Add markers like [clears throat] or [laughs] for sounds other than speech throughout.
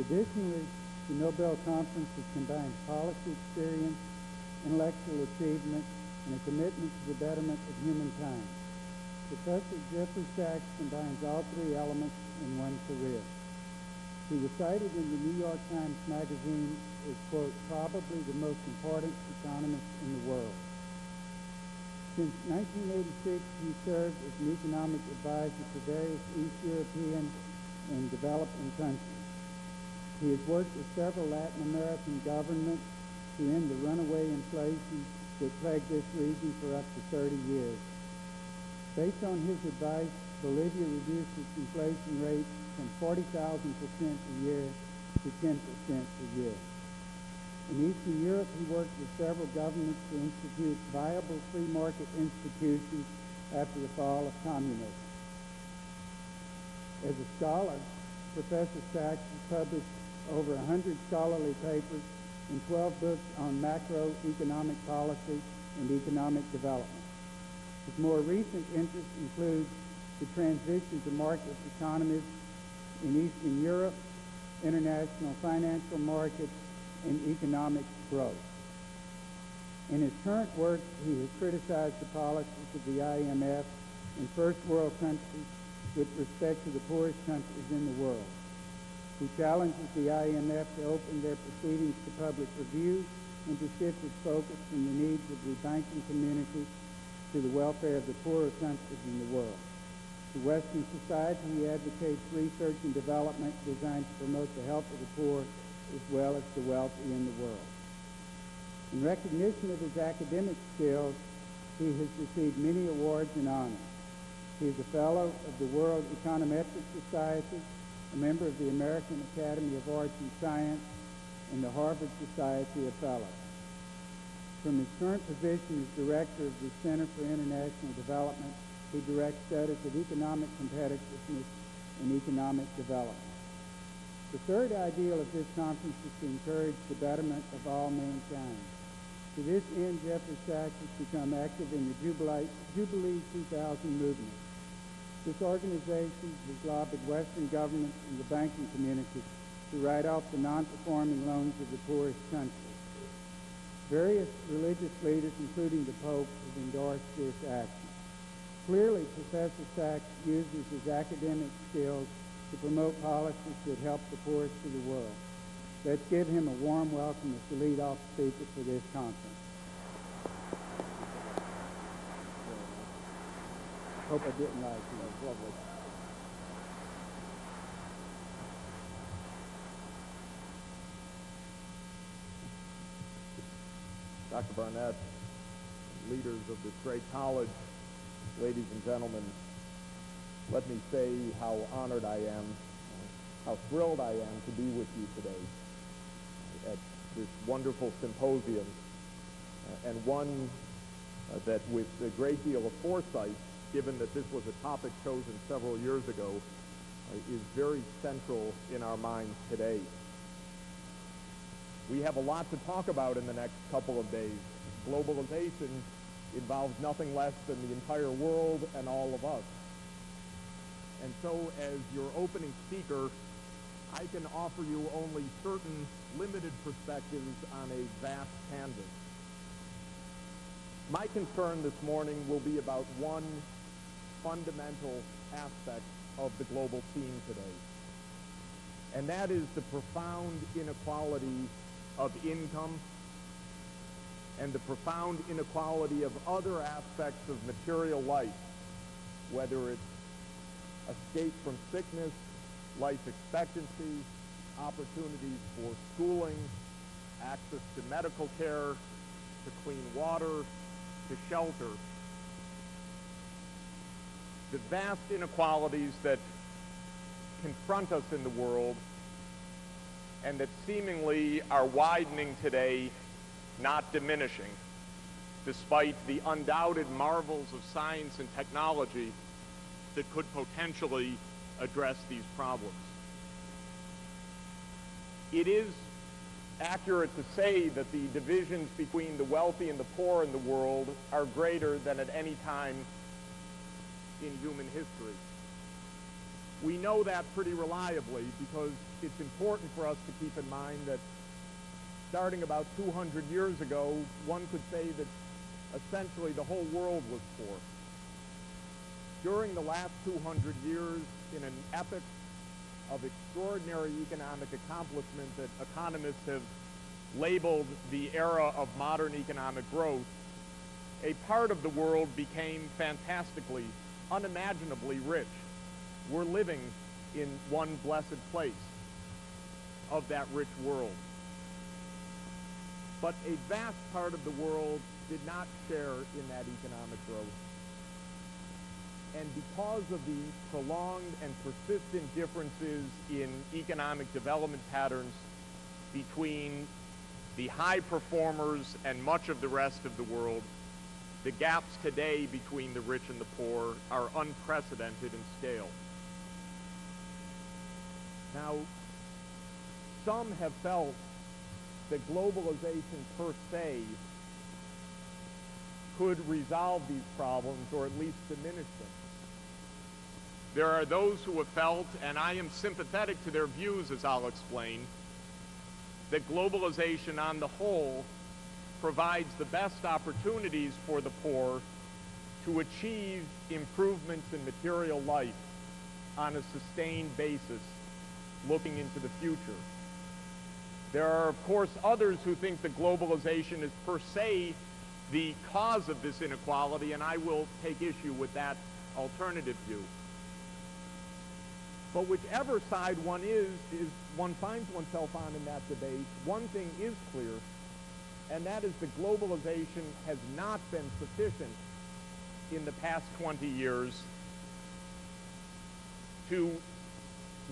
Traditionally, the Nobel Conference has combined policy experience, intellectual achievement, and a commitment to the betterment of humankind. Professor Jeffrey Sachs combines all three elements in one career. He was cited in the New York Times Magazine as, quote, probably the most important economist in the world. Since 1986, he served as an economic advisor to various East European and developing countries. He has worked with several Latin American governments to end the runaway inflation that plagued this region for up to 30 years. Based on his advice, Bolivia reduced its inflation rate from 40,000% a year to 10% a year. In Eastern Europe, he worked with several governments to institute viable free market institutions after the fall of communism. As a scholar, Professor Sachs published over 100 scholarly papers and 12 books on macroeconomic policy and economic development. His more recent interests include the transition to market economies in Eastern Europe, international financial markets, and economic growth. In his current work, he has criticized the policies of the IMF in first world countries with respect to the poorest countries in the world. He challenges the IMF to open their proceedings to public review and to shift its focus from the needs of the banking community to the welfare of the poorer countries in the world. To Western society, he advocates research and development designed to promote the health of the poor as well as the wealthy in the world. In recognition of his academic skills, he has received many awards and honors. He is a fellow of the World Econometric Society, a member of the American Academy of Arts and Science, and the Harvard Society of Fellows. From his current position as director of the Center for International Development, he directs studies of economic competitiveness and economic development. The third ideal of this conference is to encourage the betterment of all mankind. To this end, Jeffrey Sachs has become active in the Jubilee, Jubilee 2000 movement. This organization has lobbied Western governments and the banking community to write off the non-performing loans of the poorest countries. Various religious leaders, including the Pope, have endorsed this action. Clearly, Professor Sachs uses his academic skills to promote policies that help the poorest of the world. Let's give him a warm welcome as the lead-off speaker for this conference. Hope I didn't lie to you. Lovely. Dr. Barnett, leaders of this great college, ladies and gentlemen, let me say how honored I am, how thrilled I am to be with you today at this wonderful symposium, uh, and one uh, that with a great deal of foresight, given that this was a topic chosen several years ago, uh, is very central in our minds today. We have a lot to talk about in the next couple of days. Globalization involves nothing less than the entire world and all of us. And so as your opening speaker, I can offer you only certain limited perspectives on a vast canvas. My concern this morning will be about one fundamental aspect of the global scene today. And that is the profound inequality of income and the profound inequality of other aspects of material life, whether it's escape from sickness, life expectancy, opportunities for schooling, access to medical care, to clean water, to shelter. The vast inequalities that confront us in the world and that seemingly are widening today, not diminishing, despite the undoubted marvels of science and technology that could potentially address these problems. It is accurate to say that the divisions between the wealthy and the poor in the world are greater than at any time in human history. We know that pretty reliably because it's important for us to keep in mind that starting about 200 years ago, one could say that essentially the whole world was poor. During the last 200 years, in an epoch of extraordinary economic accomplishment that economists have labeled the era of modern economic growth, a part of the world became fantastically, unimaginably rich. We're living in one blessed place of that rich world. But a vast part of the world did not share in that economic growth. And because of the prolonged and persistent differences in economic development patterns between the high performers and much of the rest of the world, the gaps today between the rich and the poor are unprecedented in scale. Now, some have felt that globalization per se could resolve these problems or at least diminish them. There are those who have felt, and I am sympathetic to their views as I'll explain, that globalization on the whole provides the best opportunities for the poor to achieve improvements in material life on a sustained basis looking into the future. There are, of course, others who think that globalization is per se the cause of this inequality, and I will take issue with that alternative view. But whichever side one is, is one finds oneself on in that debate, one thing is clear, and that is that globalization has not been sufficient in the past 20 years to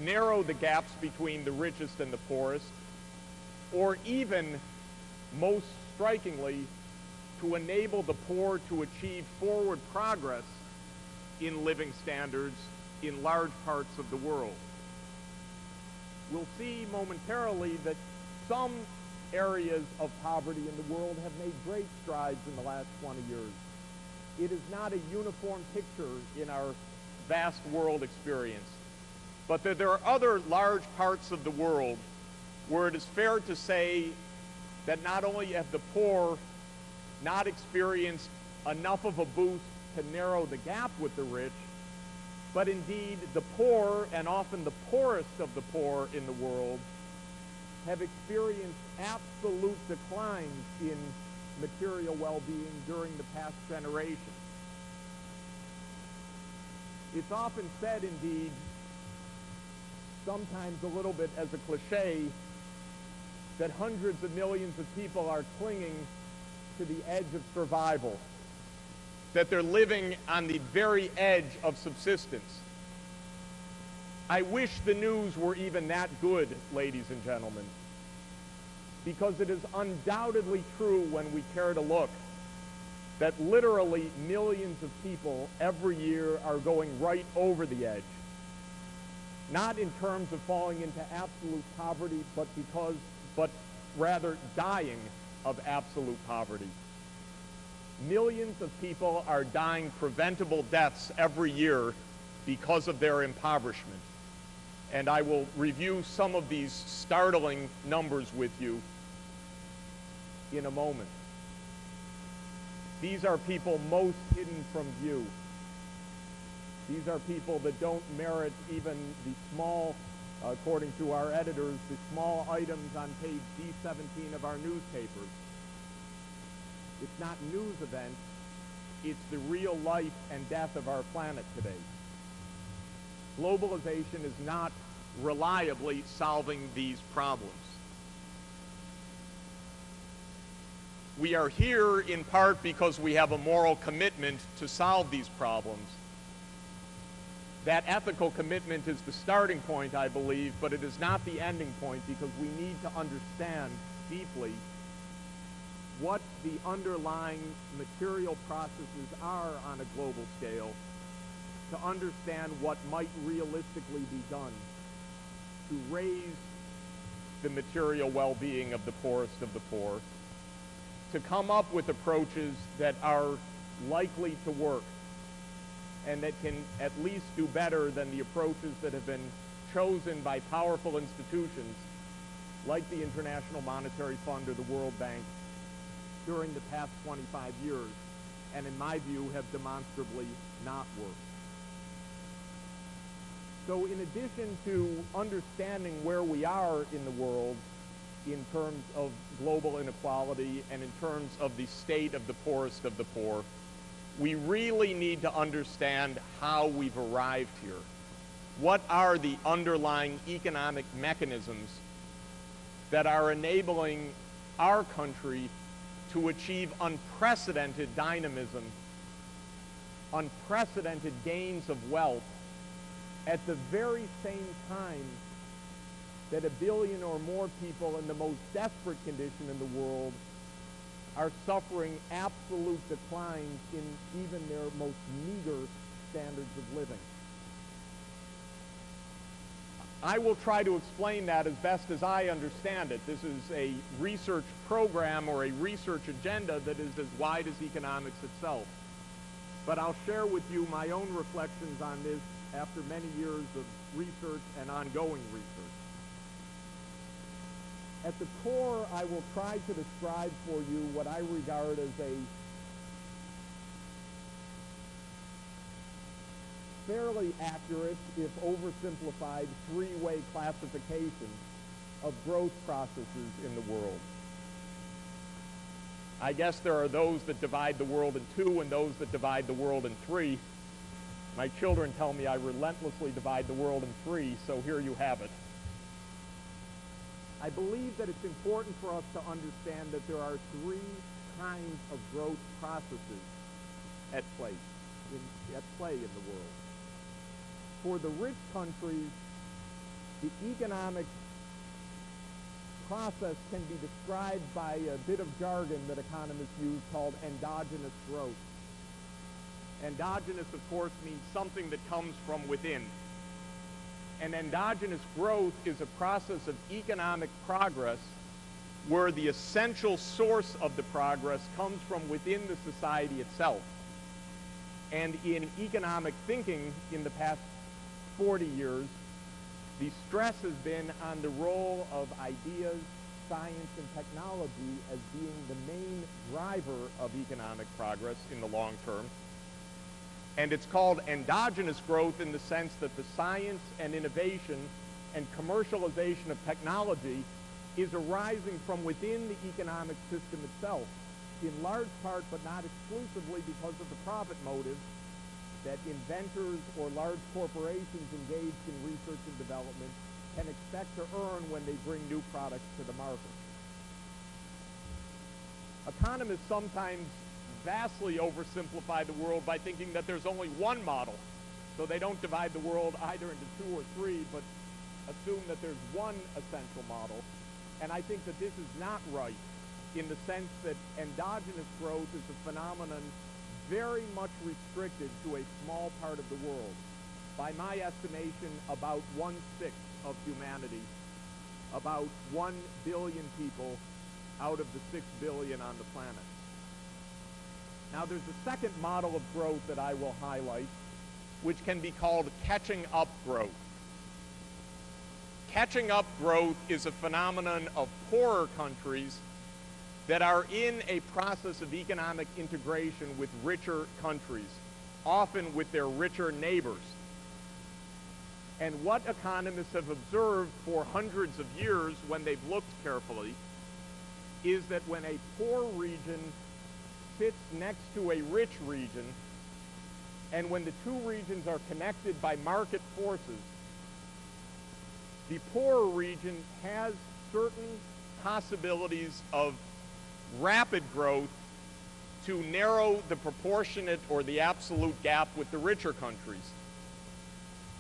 narrow the gaps between the richest and the poorest, or even, most strikingly, to enable the poor to achieve forward progress in living standards in large parts of the world. We'll see momentarily that some areas of poverty in the world have made great strides in the last 20 years. It is not a uniform picture in our vast world experience, but that there are other large parts of the world where it is fair to say that not only have the poor not experienced enough of a boost to narrow the gap with the rich, but indeed the poor, and often the poorest of the poor in the world, have experienced absolute declines in material well-being during the past generation. It's often said, indeed, sometimes a little bit as a cliche, that hundreds of millions of people are clinging to the edge of survival, that they're living on the very edge of subsistence. I wish the news were even that good, ladies and gentlemen, because it is undoubtedly true when we care to look that literally millions of people every year are going right over the edge. Not in terms of falling into absolute poverty, but because, but rather dying of absolute poverty. Millions of people are dying preventable deaths every year because of their impoverishment. And I will review some of these startling numbers with you in a moment. These are people most hidden from view. These are people that don't merit even the small according to our editors, the small items on page D17 of our newspapers. It's not news events, it's the real life and death of our planet today. Globalization is not reliably solving these problems. We are here in part because we have a moral commitment to solve these problems that ethical commitment is the starting point, I believe, but it is not the ending point because we need to understand deeply what the underlying material processes are on a global scale to understand what might realistically be done to raise the material well-being of the poorest of the poor, to come up with approaches that are likely to work and that can at least do better than the approaches that have been chosen by powerful institutions like the International Monetary Fund or the World Bank during the past 25 years, and in my view have demonstrably not worked. So in addition to understanding where we are in the world in terms of global inequality and in terms of the state of the poorest of the poor, we really need to understand how we've arrived here. What are the underlying economic mechanisms that are enabling our country to achieve unprecedented dynamism, unprecedented gains of wealth at the very same time that a billion or more people in the most desperate condition in the world are suffering absolute declines in even their most meager standards of living. I will try to explain that as best as I understand it. This is a research program or a research agenda that is as wide as economics itself. But I'll share with you my own reflections on this after many years of research and ongoing research. At the core, I will try to describe for you what I regard as a fairly accurate, if oversimplified, three-way classification of growth processes in the world. I guess there are those that divide the world in two and those that divide the world in three. My children tell me I relentlessly divide the world in three, so here you have it. I believe that it's important for us to understand that there are three kinds of growth processes at play, in, at play in the world for the rich countries, the economic process can be described by a bit of jargon that economists use called endogenous growth. Endogenous, of course, means something that comes from within. And endogenous growth is a process of economic progress where the essential source of the progress comes from within the society itself. And in economic thinking in the past 40 years, the stress has been on the role of ideas, science, and technology as being the main driver of economic progress in the long term. And it's called endogenous growth in the sense that the science and innovation and commercialization of technology is arising from within the economic system itself, in large part but not exclusively because of the profit motive that inventors or large corporations engaged in research and development can expect to earn when they bring new products to the market. Economists sometimes vastly oversimplify the world by thinking that there's only one model. So they don't divide the world either into two or three, but assume that there's one essential model. And I think that this is not right in the sense that endogenous growth is a phenomenon very much restricted to a small part of the world. By my estimation, about one-sixth of humanity, about one billion people out of the six billion on the planet. Now there's a second model of growth that I will highlight, which can be called catching up growth. Catching up growth is a phenomenon of poorer countries that are in a process of economic integration with richer countries, often with their richer neighbors. And what economists have observed for hundreds of years when they've looked carefully is that when a poor region sits next to a rich region, and when the two regions are connected by market forces, the poorer region has certain possibilities of rapid growth to narrow the proportionate or the absolute gap with the richer countries.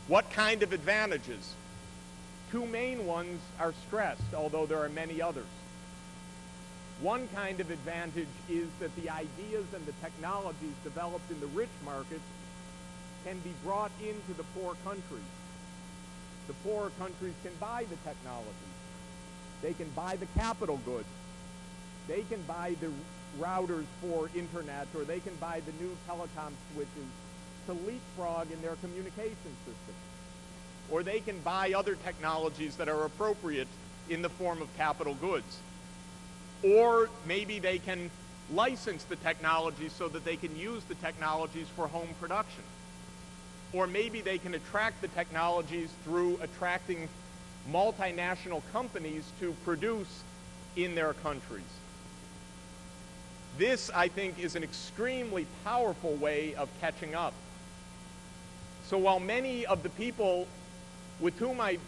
What kind of advantages? Two main ones are stressed, although there are many others. One kind of advantage is that the ideas and the technologies developed in the rich markets can be brought into the poor countries. The poorer countries can buy the technology. They can buy the capital goods. They can buy the routers for internet or they can buy the new telecom switches to leapfrog in their communication system. Or they can buy other technologies that are appropriate in the form of capital goods. Or maybe they can license the technology so that they can use the technologies for home production. Or maybe they can attract the technologies through attracting multinational companies to produce in their countries. This, I think, is an extremely powerful way of catching up. So while many of the people with whom I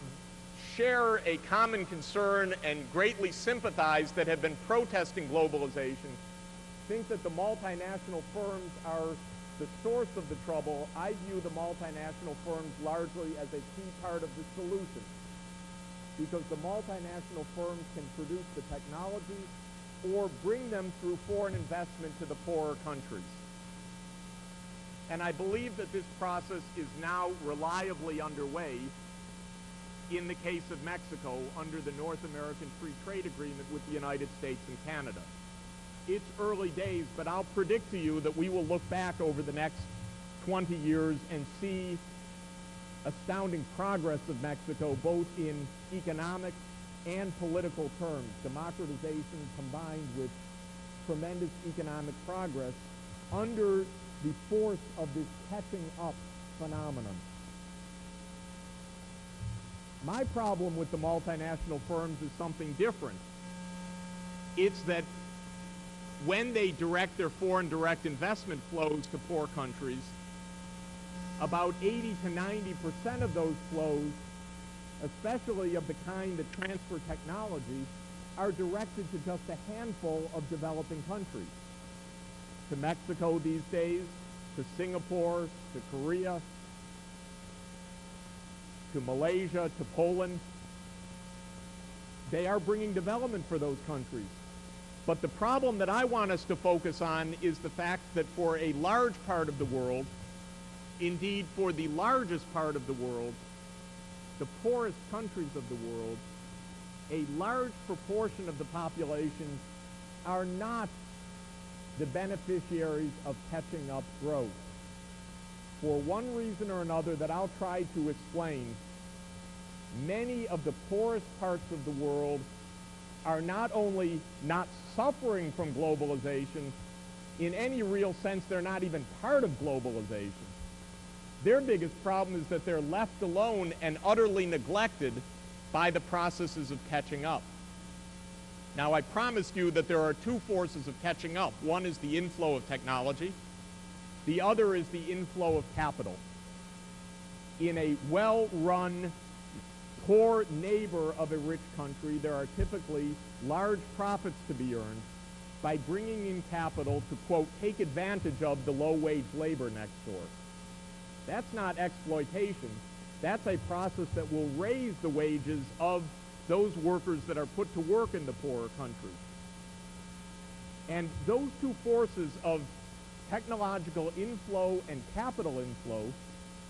share a common concern and greatly sympathize that have been protesting globalization think that the multinational firms are the source of the trouble, I view the multinational firms largely as a key part of the solution. Because the multinational firms can produce the technology or bring them through foreign investment to the poorer countries. And I believe that this process is now reliably underway in the case of Mexico under the North American Free Trade Agreement with the United States and Canada. It's early days, but I'll predict to you that we will look back over the next 20 years and see astounding progress of Mexico both in economic and political terms, democratization combined with tremendous economic progress under the force of this catching up phenomenon. My problem with the multinational firms is something different. It's that when they direct their foreign direct investment flows to poor countries, about 80 to 90 percent of those flows, especially of the kind that transfer technology, are directed to just a handful of developing countries. To Mexico these days, to Singapore, to Korea, to Malaysia, to Poland. They are bringing development for those countries. But the problem that I want us to focus on is the fact that for a large part of the world, indeed for the largest part of the world, the poorest countries of the world, a large proportion of the population are not the beneficiaries of catching up growth. For one reason or another that I'll try to explain, many of the poorest parts of the world are not only not suffering from globalization, in any real sense, they're not even part of globalization. Their biggest problem is that they're left alone and utterly neglected by the processes of catching up. Now, I promised you that there are two forces of catching up. One is the inflow of technology. The other is the inflow of capital. In a well-run, poor neighbor of a rich country, there are typically large profits to be earned by bringing in capital to, quote, take advantage of the low-wage labor next door. That's not exploitation. That's a process that will raise the wages of those workers that are put to work in the poorer countries. And those two forces of technological inflow and capital inflow,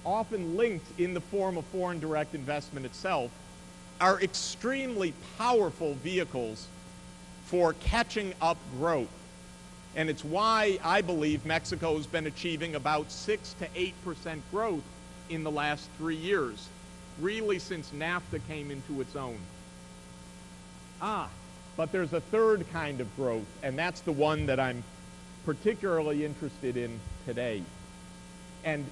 often linked in the form of foreign direct investment itself, are extremely powerful vehicles for catching up growth. And it's why I believe Mexico has been achieving about 6 to 8% growth in the last three years, really since NAFTA came into its own. Ah, but there's a third kind of growth, and that's the one that I'm particularly interested in today. And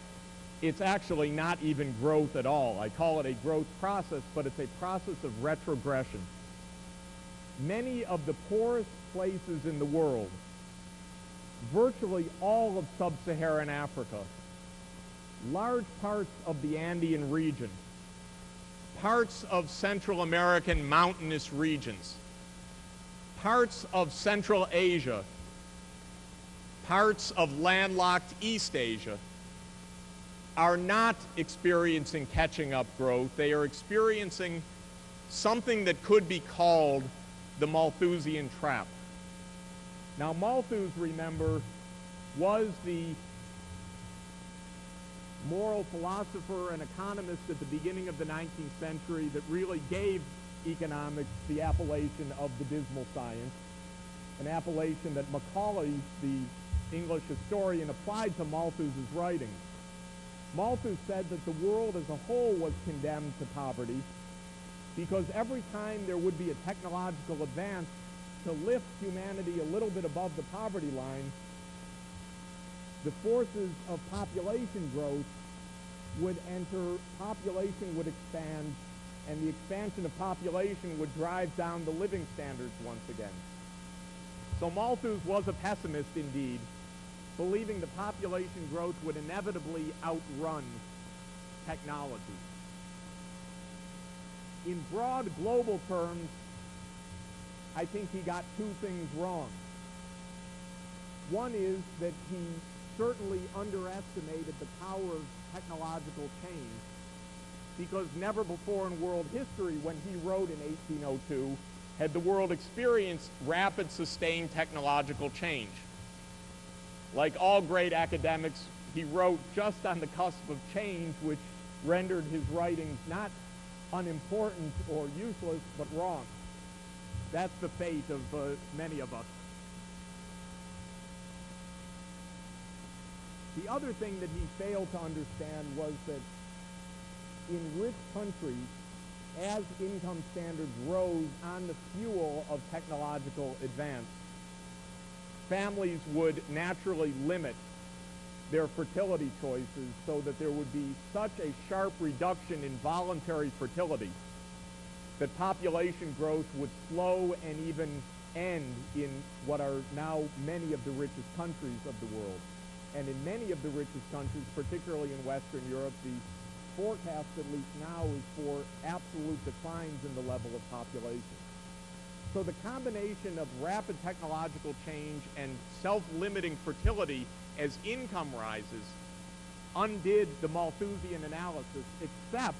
it's actually not even growth at all. I call it a growth process, but it's a process of retrogression. Many of the poorest places in the world, virtually all of sub-Saharan Africa, large parts of the Andean region, parts of Central American mountainous regions, parts of Central Asia, parts of landlocked East Asia are not experiencing catching up growth. They are experiencing something that could be called the Malthusian trap. Now, Malthus, remember, was the moral philosopher and economist at the beginning of the 19th century that really gave economics the appellation of the dismal science, an appellation that Macaulay, the English historian, applied to Malthus's writings. Malthus said that the world as a whole was condemned to poverty because every time there would be a technological advance to lift humanity a little bit above the poverty line, the forces of population growth would enter, population would expand, and the expansion of population would drive down the living standards once again. So Malthus was a pessimist indeed, believing the population growth would inevitably outrun technology. In broad global terms, I think he got two things wrong. One is that he certainly underestimated the power of technological change because never before in world history when he wrote in 1802 had the world experienced rapid sustained technological change. Like all great academics, he wrote just on the cusp of change which rendered his writings not unimportant or useless, but wrong. That's the fate of uh, many of us. The other thing that he failed to understand was that in rich countries, as income standards rose on the fuel of technological advance, families would naturally limit their fertility choices so that there would be such a sharp reduction in voluntary fertility that population growth would slow and even end in what are now many of the richest countries of the world. And in many of the richest countries, particularly in Western Europe, the forecast, at least now, is for absolute declines in the level of population. So the combination of rapid technological change and self-limiting fertility as income rises undid the Malthusian analysis, except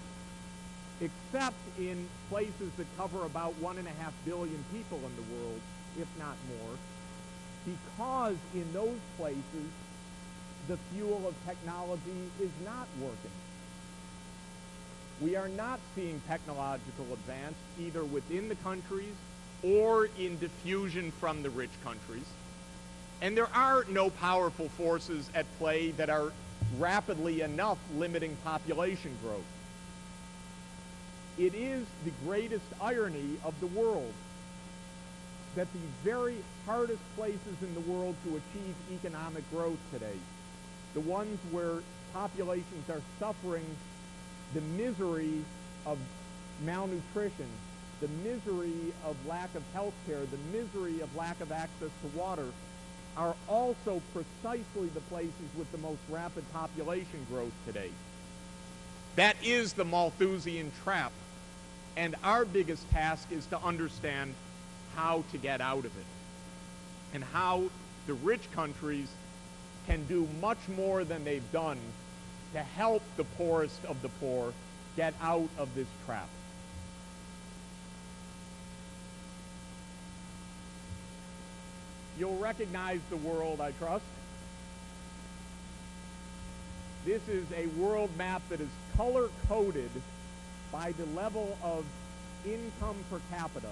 except in places that cover about one and a half billion people in the world, if not more, because in those places the fuel of technology is not working. We are not seeing technological advance either within the countries or in diffusion from the rich countries. And there are no powerful forces at play that are rapidly enough limiting population growth. It is the greatest irony of the world that the very hardest places in the world to achieve economic growth today, the ones where populations are suffering the misery of malnutrition, the misery of lack of health care, the misery of lack of access to water, are also precisely the places with the most rapid population growth today. That is the Malthusian trap. And our biggest task is to understand how to get out of it and how the rich countries can do much more than they've done to help the poorest of the poor get out of this trap. You'll recognize the world, I trust. This is a world map that is color-coded by the level of income per capita.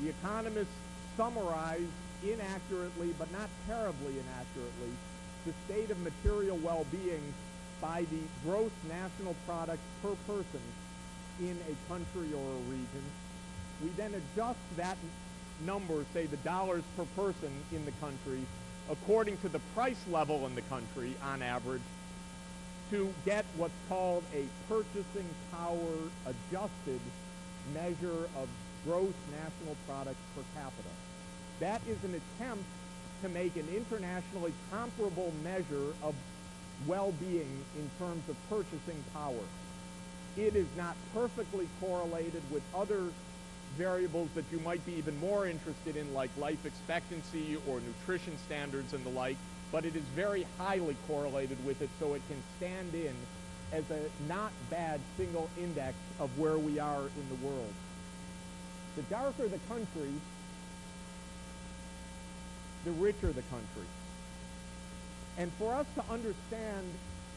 The economists summarize inaccurately, but not terribly inaccurately, the state of material well-being by the gross national product per person in a country or a region. We then adjust that number, say the dollars per person in the country, according to the price level in the country on average, to get what's called a purchasing power adjusted measure of gross national product per capita. That is an attempt to make an internationally comparable measure of well-being in terms of purchasing power. It is not perfectly correlated with other variables that you might be even more interested in, like life expectancy or nutrition standards and the like, but it is very highly correlated with it, so it can stand in as a not bad single index of where we are in the world. The darker the country, the richer the country. And for us to understand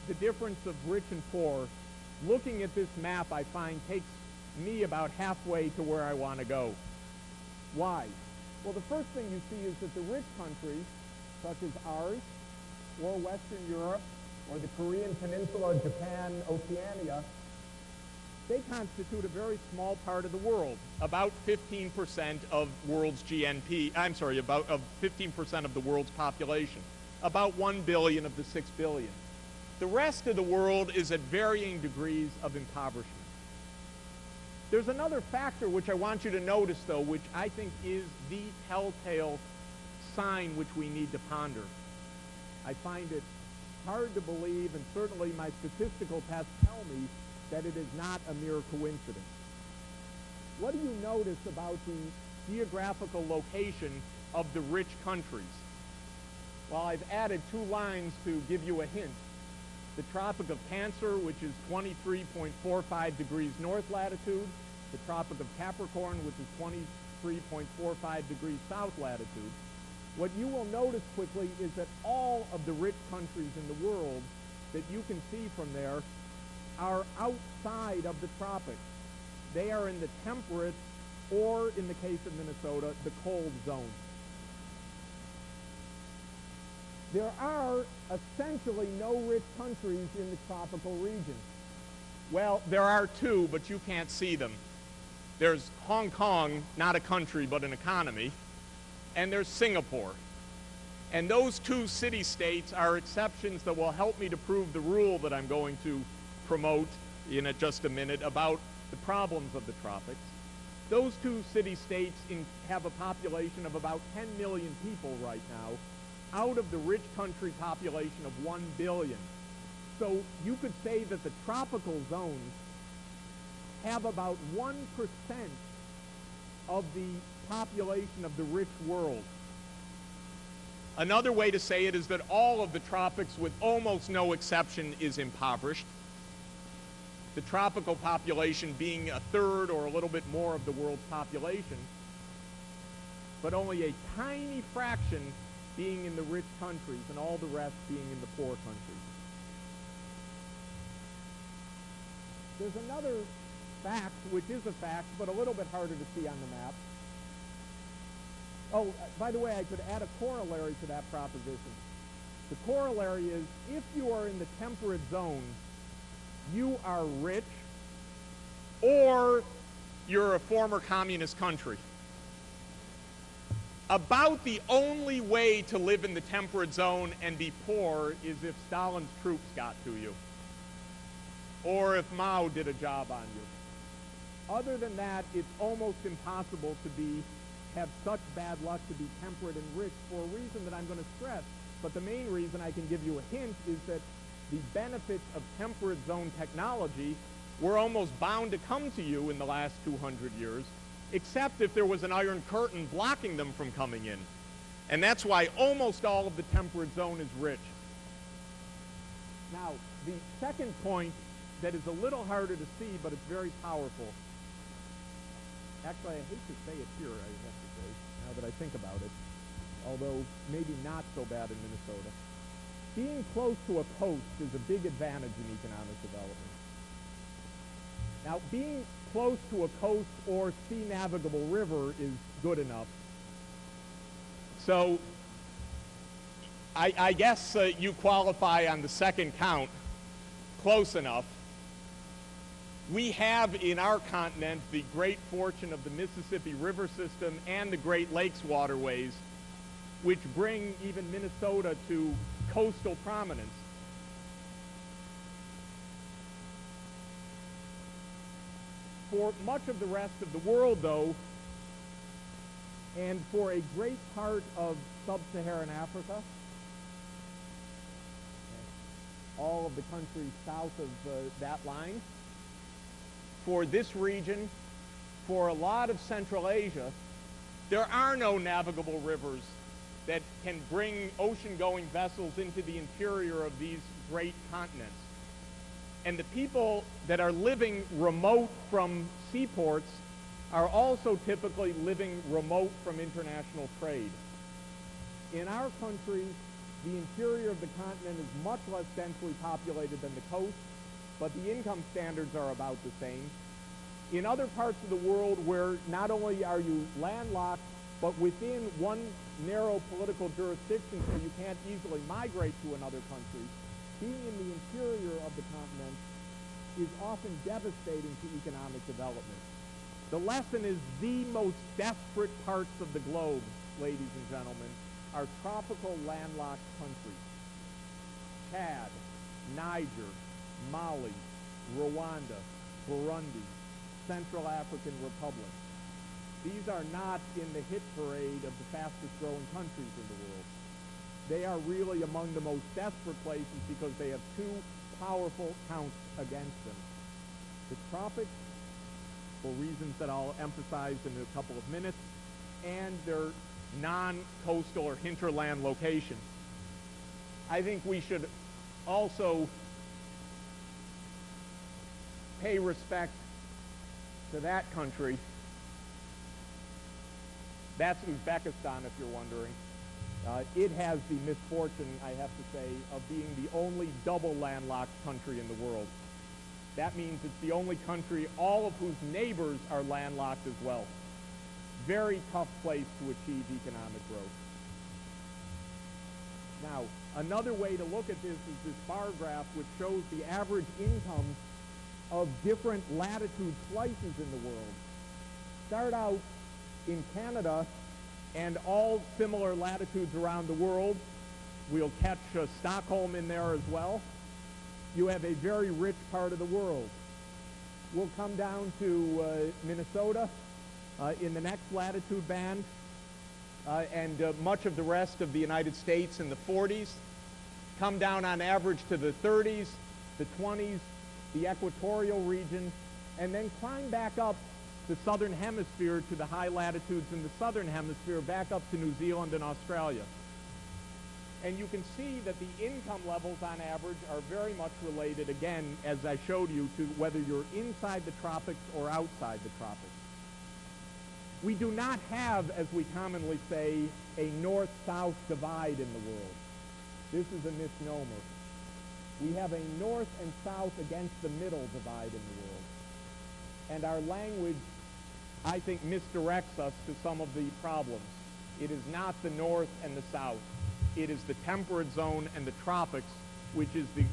the difference of rich and poor, looking at this map I find takes me about halfway to where I want to go. Why? Well, the first thing you see is that the rich countries, such as ours, or Western Europe, or the Korean Peninsula, Japan, Oceania, they constitute a very small part of the world, about 15% of world's GNP, I'm sorry, about of 15% of the world's population, about 1 billion of the 6 billion. The rest of the world is at varying degrees of impoverishment. There's another factor which I want you to notice, though, which I think is the telltale sign which we need to ponder. I find it hard to believe, and certainly my statistical tests tell me that it is not a mere coincidence. What do you notice about the geographical location of the rich countries? Well, I've added two lines to give you a hint. The Tropic of Cancer, which is 23.45 degrees north latitude, the Tropic of Capricorn, which is 23.45 degrees south latitude. What you will notice quickly is that all of the rich countries in the world that you can see from there are outside of the tropics. They are in the temperate, or in the case of Minnesota, the cold zone. There are essentially no rich countries in the tropical region. Well, there are two, but you can't see them. There's Hong Kong, not a country, but an economy, and there's Singapore. And those two city-states are exceptions that will help me to prove the rule that I'm going to promote in a, just a minute about the problems of the tropics. Those two city-states have a population of about 10 million people right now out of the rich country population of 1 billion. So you could say that the tropical zones have about 1% of the population of the rich world. Another way to say it is that all of the tropics, with almost no exception, is impoverished the tropical population being a third or a little bit more of the world's population, but only a tiny fraction being in the rich countries and all the rest being in the poor countries. There's another fact, which is a fact, but a little bit harder to see on the map. Oh, uh, by the way, I could add a corollary to that proposition. The corollary is if you are in the temperate zone, you are rich or you're a former communist country. About the only way to live in the temperate zone and be poor is if Stalin's troops got to you or if Mao did a job on you. Other than that, it's almost impossible to be have such bad luck to be temperate and rich for a reason that I'm going to stress. But the main reason I can give you a hint is that the benefits of temperate zone technology were almost bound to come to you in the last 200 years, except if there was an iron curtain blocking them from coming in. And that's why almost all of the temperate zone is rich. Now, the second point that is a little harder to see, but it's very powerful. Actually, I hate to say it here, I have to say, now that I think about it, although maybe not so bad in Minnesota being close to a coast is a big advantage in economic development. Now, being close to a coast or sea navigable river is good enough. So, I, I guess uh, you qualify on the second count close enough. We have in our continent the great fortune of the Mississippi River system and the Great Lakes waterways, which bring even Minnesota to coastal prominence. For much of the rest of the world, though, and for a great part of sub-Saharan Africa, all of the countries south of uh, that line, for this region, for a lot of Central Asia, there are no navigable rivers that can bring ocean-going vessels into the interior of these great continents. And the people that are living remote from seaports are also typically living remote from international trade. In our country, the interior of the continent is much less densely populated than the coast, but the income standards are about the same. In other parts of the world where not only are you landlocked, but within one narrow political jurisdiction so you can't easily migrate to another country, being in the interior of the continent is often devastating to economic development. The lesson is the most desperate parts of the globe, ladies and gentlemen, are tropical landlocked countries. Chad, Niger, Mali, Rwanda, Burundi, Central African Republic. These are not in the hit parade of the fastest growing countries in the world. They are really among the most desperate places because they have two powerful counts against them. The tropics, for reasons that I'll emphasize in a couple of minutes, and their non-coastal or hinterland locations. I think we should also pay respect to that country. That's Uzbekistan, if you're wondering. Uh, it has the misfortune, I have to say, of being the only double landlocked country in the world. That means it's the only country, all of whose neighbors are landlocked as well. Very tough place to achieve economic growth. Now, another way to look at this is this bar graph which shows the average income of different latitude slices in the world. Start out in Canada and all similar latitudes around the world. We'll catch uh, Stockholm in there as well. You have a very rich part of the world. We'll come down to uh, Minnesota uh, in the next latitude band uh, and uh, much of the rest of the United States in the 40s. Come down on average to the 30s, the 20s, the equatorial region, and then climb back up the southern hemisphere to the high latitudes in the southern hemisphere back up to New Zealand and Australia. And you can see that the income levels on average are very much related, again, as I showed you, to whether you're inside the tropics or outside the tropics. We do not have, as we commonly say, a north-south divide in the world. This is a misnomer. We have a north and south against the middle divide in the world. And our language I think, misdirects us to some of the problems. It is not the north and the south. It is the temperate zone and the tropics, which is the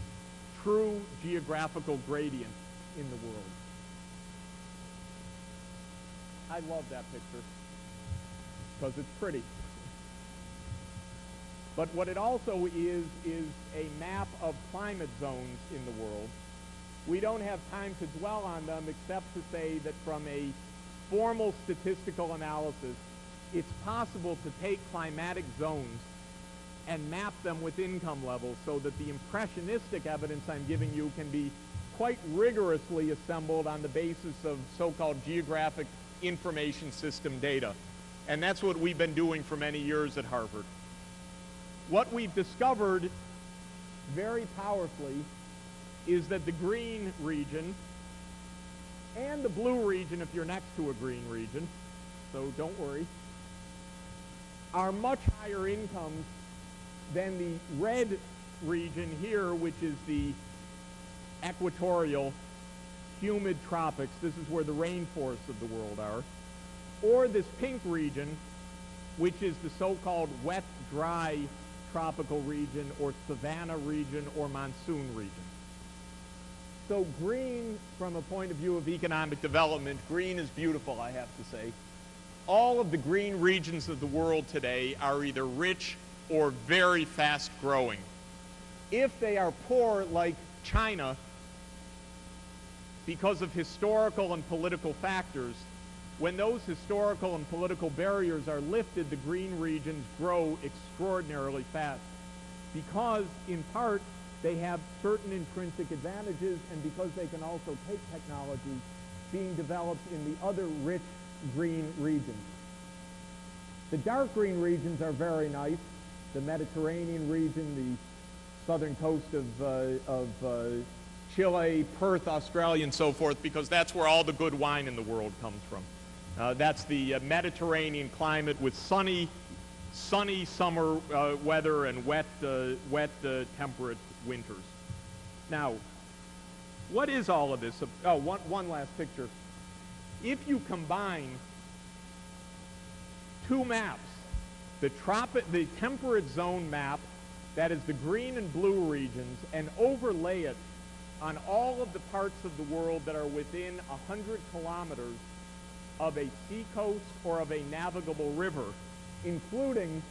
true geographical gradient in the world. I love that picture because it's pretty. But what it also is, is a map of climate zones in the world. We don't have time to dwell on them except to say that from a formal statistical analysis, it's possible to take climatic zones and map them with income levels so that the impressionistic evidence I'm giving you can be quite rigorously assembled on the basis of so-called geographic information system data. And that's what we've been doing for many years at Harvard. What we've discovered very powerfully is that the green region and the blue region if you're next to a green region, so don't worry, are much higher incomes than the red region here, which is the equatorial humid tropics. This is where the rainforests of the world are. Or this pink region, which is the so-called wet, dry tropical region or savanna region or monsoon region. So green, from a point of view of economic development, green is beautiful, I have to say. All of the green regions of the world today are either rich or very fast growing. If they are poor, like China, because of historical and political factors, when those historical and political barriers are lifted, the green regions grow extraordinarily fast. Because, in part, they have certain intrinsic advantages, and because they can also take technology being developed in the other rich green regions. The dark green regions are very nice. The Mediterranean region, the southern coast of, uh, of uh, Chile, Perth, Australia, and so forth, because that's where all the good wine in the world comes from. Uh, that's the uh, Mediterranean climate with sunny, sunny summer uh, weather and wet, uh, wet temperate winters. Now, what is all of this? Oh, one, one last picture. If you combine two maps, the, tropic, the temperate zone map that is the green and blue regions, and overlay it on all of the parts of the world that are within 100 kilometers of a seacoast or of a navigable river, including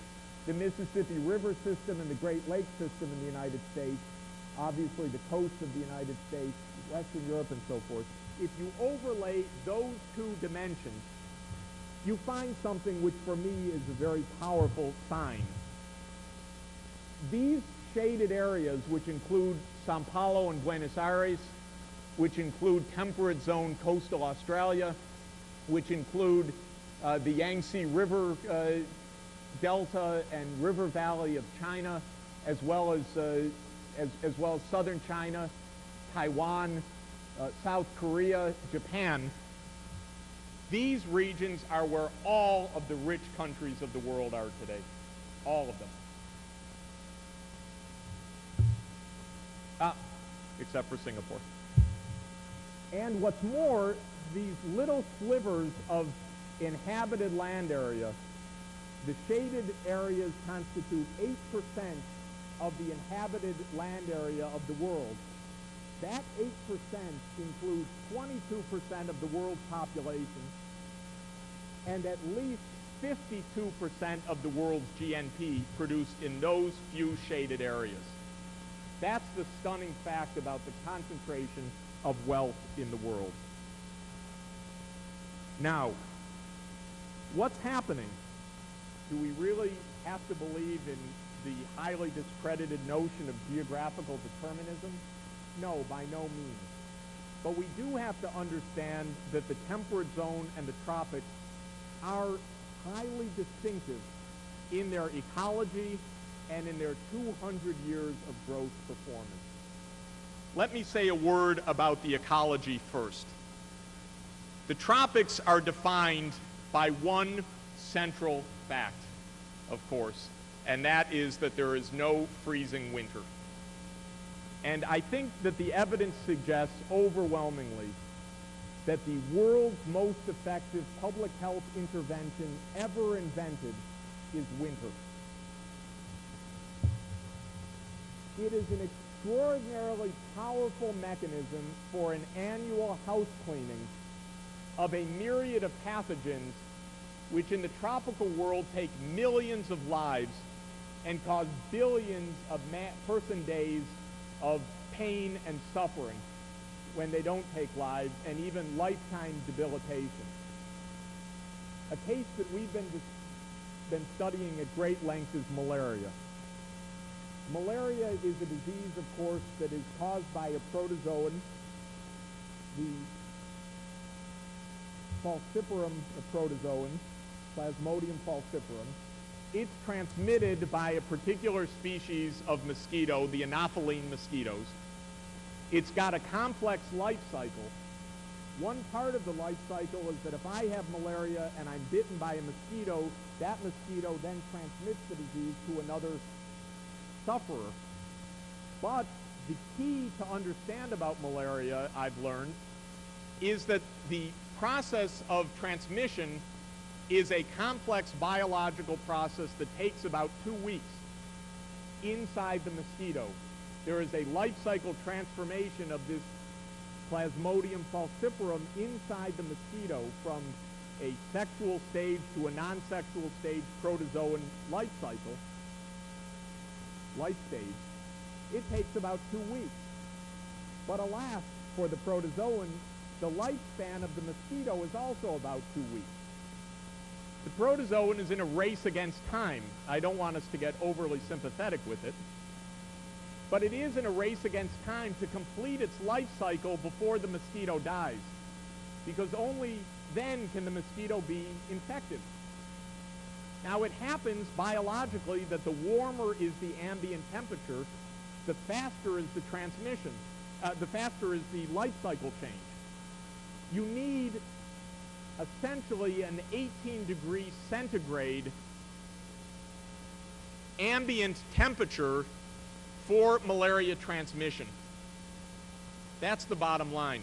the Mississippi River system and the Great Lakes system in the United States, obviously the coast of the United States, Western Europe, and so forth. If you overlay those two dimensions, you find something which for me is a very powerful sign. These shaded areas, which include Sao Paulo and Buenos Aires, which include temperate zone coastal Australia, which include uh, the Yangtze River uh, Delta and River Valley of China, as well as, uh, as, as, well as southern China, Taiwan, uh, South Korea, Japan. These regions are where all of the rich countries of the world are today. All of them. Ah, except for Singapore. And what's more, these little slivers of inhabited land area, the shaded areas constitute 8% of the inhabited land area of the world. That 8% includes 22% of the world's population and at least 52% of the world's GNP produced in those few shaded areas. That's the stunning fact about the concentration of wealth in the world. Now, what's happening? Do we really have to believe in the highly discredited notion of geographical determinism? No, by no means. But we do have to understand that the temperate zone and the tropics are highly distinctive in their ecology and in their 200 years of growth performance. Let me say a word about the ecology first. The tropics are defined by one central fact, of course, and that is that there is no freezing winter. And I think that the evidence suggests overwhelmingly that the world's most effective public health intervention ever invented is winter. It is an extraordinarily powerful mechanism for an annual house cleaning of a myriad of pathogens which in the tropical world take millions of lives and cause billions of person days of pain and suffering when they don't take lives and even lifetime debilitation. A case that we've been, been studying at great length is malaria. Malaria is a disease, of course, that is caused by a protozoan, the falciparum protozoan, Plasmodium falciparum. It's transmitted by a particular species of mosquito, the Anopheline mosquitoes. It's got a complex life cycle. One part of the life cycle is that if I have malaria and I'm bitten by a mosquito, that mosquito then transmits the disease to another sufferer. But the key to understand about malaria, I've learned, is that the process of transmission is a complex biological process that takes about two weeks inside the mosquito. There is a life cycle transformation of this Plasmodium falciparum inside the mosquito from a sexual stage to a non-sexual stage protozoan life cycle, life stage. It takes about two weeks. But alas, for the protozoan, the lifespan of the mosquito is also about two weeks. The protozoan is in a race against time. I don't want us to get overly sympathetic with it. But it is in a race against time to complete its life cycle before the mosquito dies. Because only then can the mosquito be infected. Now it happens biologically that the warmer is the ambient temperature, the faster is the transmission, uh, the faster is the life cycle change. You need essentially an 18 degree centigrade ambient temperature for malaria transmission. That's the bottom line.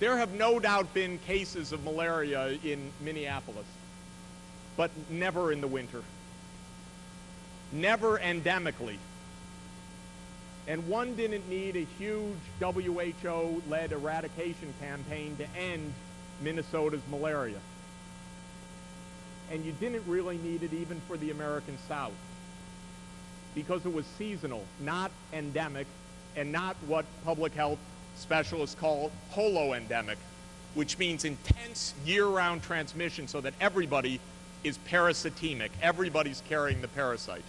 There have no doubt been cases of malaria in Minneapolis, but never in the winter. never endemically. And one didn't need a huge WHO-led eradication campaign to end Minnesota's malaria. And you didn't really need it even for the American South because it was seasonal, not endemic, and not what public health specialists call holoendemic, which means intense year-round transmission so that everybody is parasitemic. Everybody's carrying the parasite.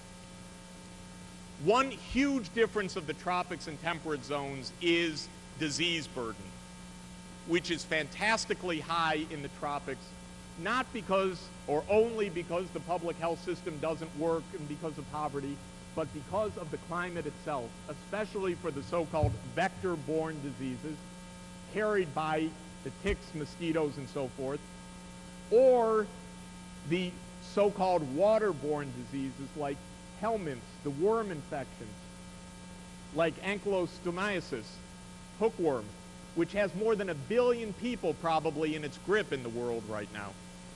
One huge difference of the tropics and temperate zones is disease burden, which is fantastically high in the tropics, not because or only because the public health system doesn't work and because of poverty, but because of the climate itself, especially for the so-called vector-borne diseases carried by the ticks, mosquitoes, and so forth, or the so-called waterborne diseases like helminths, the worm infections, like ankylostomiasis, hookworm, which has more than a billion people probably in its grip in the world right now.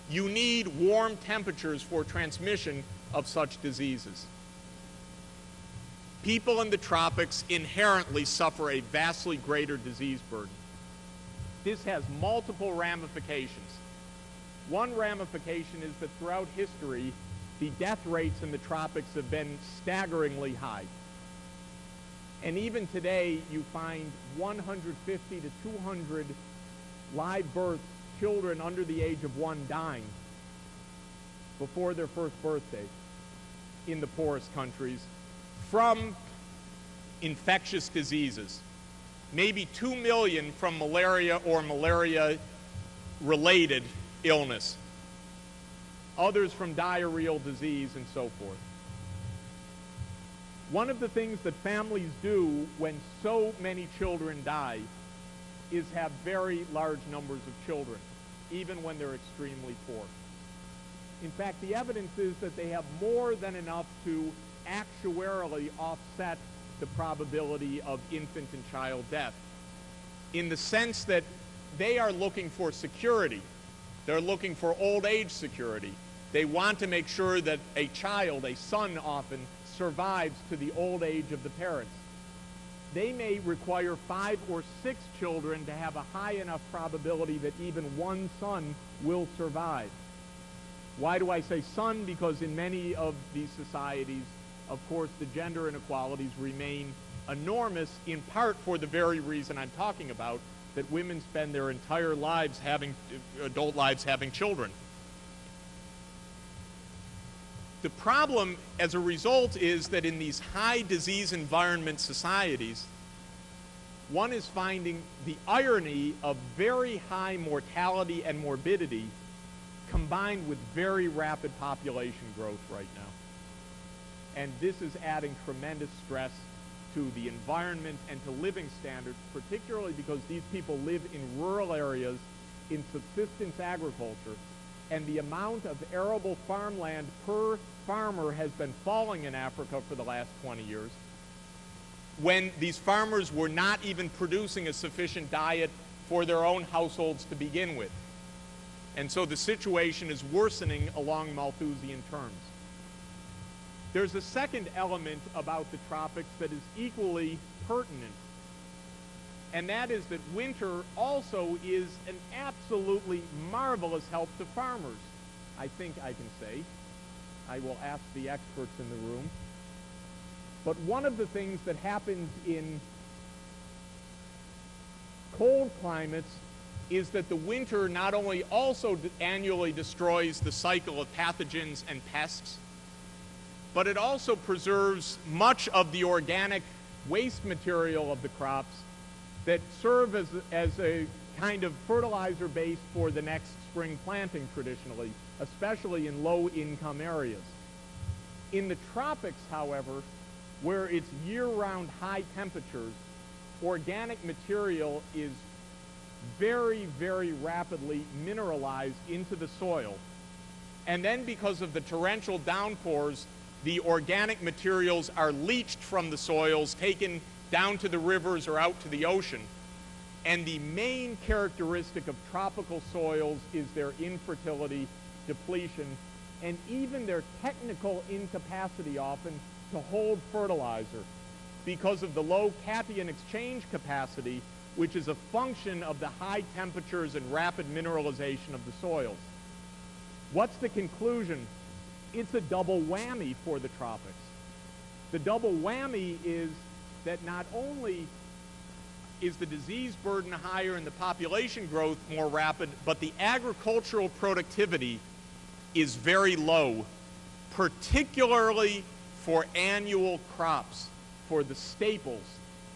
You need warm temperatures for transmission of such diseases. People in the tropics inherently suffer a vastly greater disease burden. This has multiple ramifications. One ramification is that throughout history, the death rates in the tropics have been staggeringly high. And even today, you find 150 to 200 live birth children under the age of one dying before their first birthday in the poorest countries from infectious diseases. Maybe 2 million from malaria or malaria-related illness. Others from diarrheal disease and so forth. One of the things that families do when so many children die is have very large numbers of children, even when they're extremely poor. In fact, the evidence is that they have more than enough to actuarially offset the probability of infant and child death in the sense that they are looking for security. They're looking for old age security. They want to make sure that a child, a son often, survives to the old age of the parents. They may require five or six children to have a high enough probability that even one son will survive. Why do I say son? Because in many of these societies, of course, the gender inequalities remain enormous, in part for the very reason I'm talking about, that women spend their entire lives having, adult lives having children. The problem as a result is that in these high disease environment societies, one is finding the irony of very high mortality and morbidity combined with very rapid population growth right now. And this is adding tremendous stress to the environment and to living standards, particularly because these people live in rural areas in subsistence agriculture, and the amount of arable farmland per farmer has been falling in Africa for the last 20 years, when these farmers were not even producing a sufficient diet for their own households to begin with. And so the situation is worsening along Malthusian terms. There's a second element about the tropics that is equally pertinent, and that is that winter also is an absolutely marvelous help to farmers, I think I can say. I will ask the experts in the room. But one of the things that happens in cold climates is that the winter not only also annually destroys the cycle of pathogens and pests, but it also preserves much of the organic waste material of the crops that serve as, as a kind of fertilizer base for the next spring planting traditionally, especially in low-income areas. In the tropics, however, where it's year-round high temperatures, organic material is very, very rapidly mineralized into the soil. And then because of the torrential downpours, the organic materials are leached from the soils, taken down to the rivers or out to the ocean. And the main characteristic of tropical soils is their infertility, depletion, and even their technical incapacity often to hold fertilizer because of the low cation exchange capacity, which is a function of the high temperatures and rapid mineralization of the soils. What's the conclusion? It's a double whammy for the tropics. The double whammy is that not only is the disease burden higher and the population growth more rapid, but the agricultural productivity is very low, particularly for annual crops, for the staples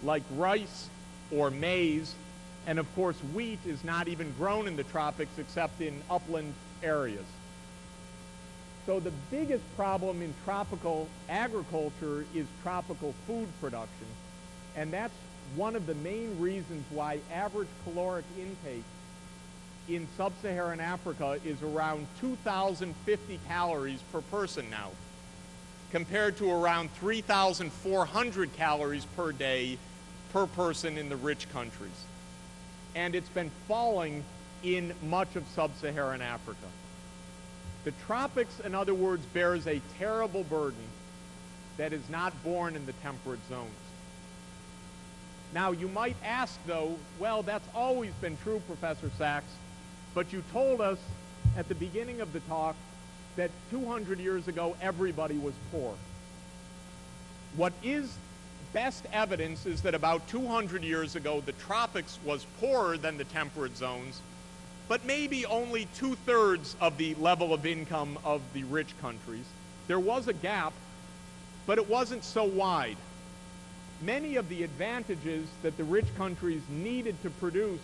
like rice or maize, and of course wheat is not even grown in the tropics except in upland areas. So the biggest problem in tropical agriculture is tropical food production, and that's one of the main reasons why average caloric intake in sub-Saharan Africa is around 2,050 calories per person now, compared to around 3,400 calories per day per person in the rich countries. And it's been falling in much of sub-Saharan Africa. The tropics, in other words, bears a terrible burden that is not borne in the temperate zones. Now, you might ask, though, well, that's always been true, Professor Sachs, but you told us at the beginning of the talk that 200 years ago everybody was poor. What is best evidence is that about 200 years ago the tropics was poorer than the temperate zones, but maybe only two-thirds of the level of income of the rich countries. There was a gap, but it wasn't so wide. Many of the advantages that the rich countries needed to produce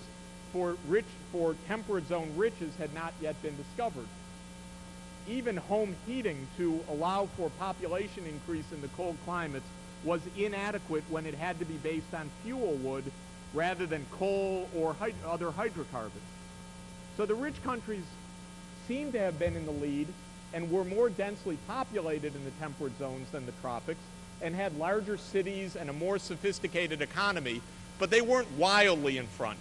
for rich for temperate zone riches had not yet been discovered. Even home heating to allow for population increase in the cold climates was inadequate when it had to be based on fuel wood rather than coal or hyd other hydrocarbons. So the rich countries seem to have been in the lead and were more densely populated in the temperate zones than the tropics and had larger cities and a more sophisticated economy, but they weren't wildly in front.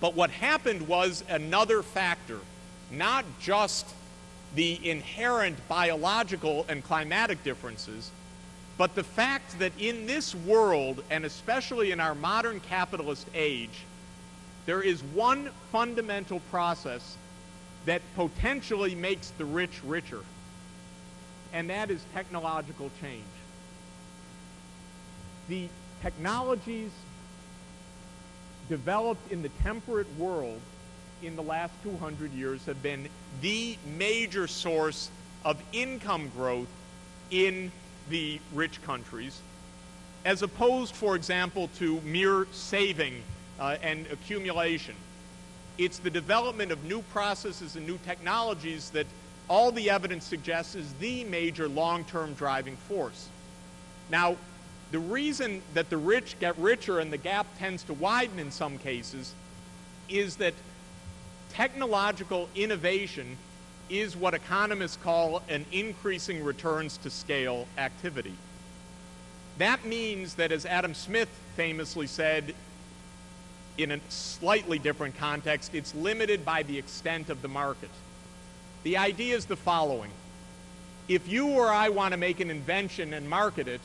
But what happened was another factor, not just the inherent biological and climatic differences, but the fact that in this world, and especially in our modern capitalist age, there is one fundamental process that potentially makes the rich richer, and that is technological change. The technologies developed in the temperate world in the last 200 years have been the major source of income growth in the rich countries, as opposed, for example, to mere saving uh, and accumulation. It's the development of new processes and new technologies that all the evidence suggests is the major long-term driving force. Now, the reason that the rich get richer and the gap tends to widen in some cases is that technological innovation is what economists call an increasing returns to scale activity. That means that, as Adam Smith famously said, in a slightly different context, it's limited by the extent of the market. The idea is the following. If you or I want to make an invention and market it,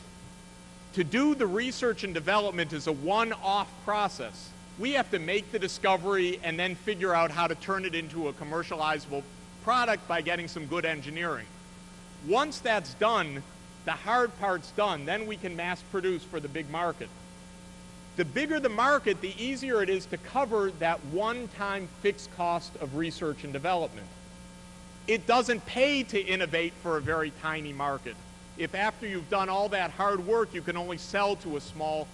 to do the research and development is a one-off process. We have to make the discovery and then figure out how to turn it into a commercializable product by getting some good engineering. Once that's done, the hard part's done. Then we can mass produce for the big market. The bigger the market, the easier it is to cover that one-time fixed cost of research and development. It doesn't pay to innovate for a very tiny market if after you've done all that hard work, you can only sell to a small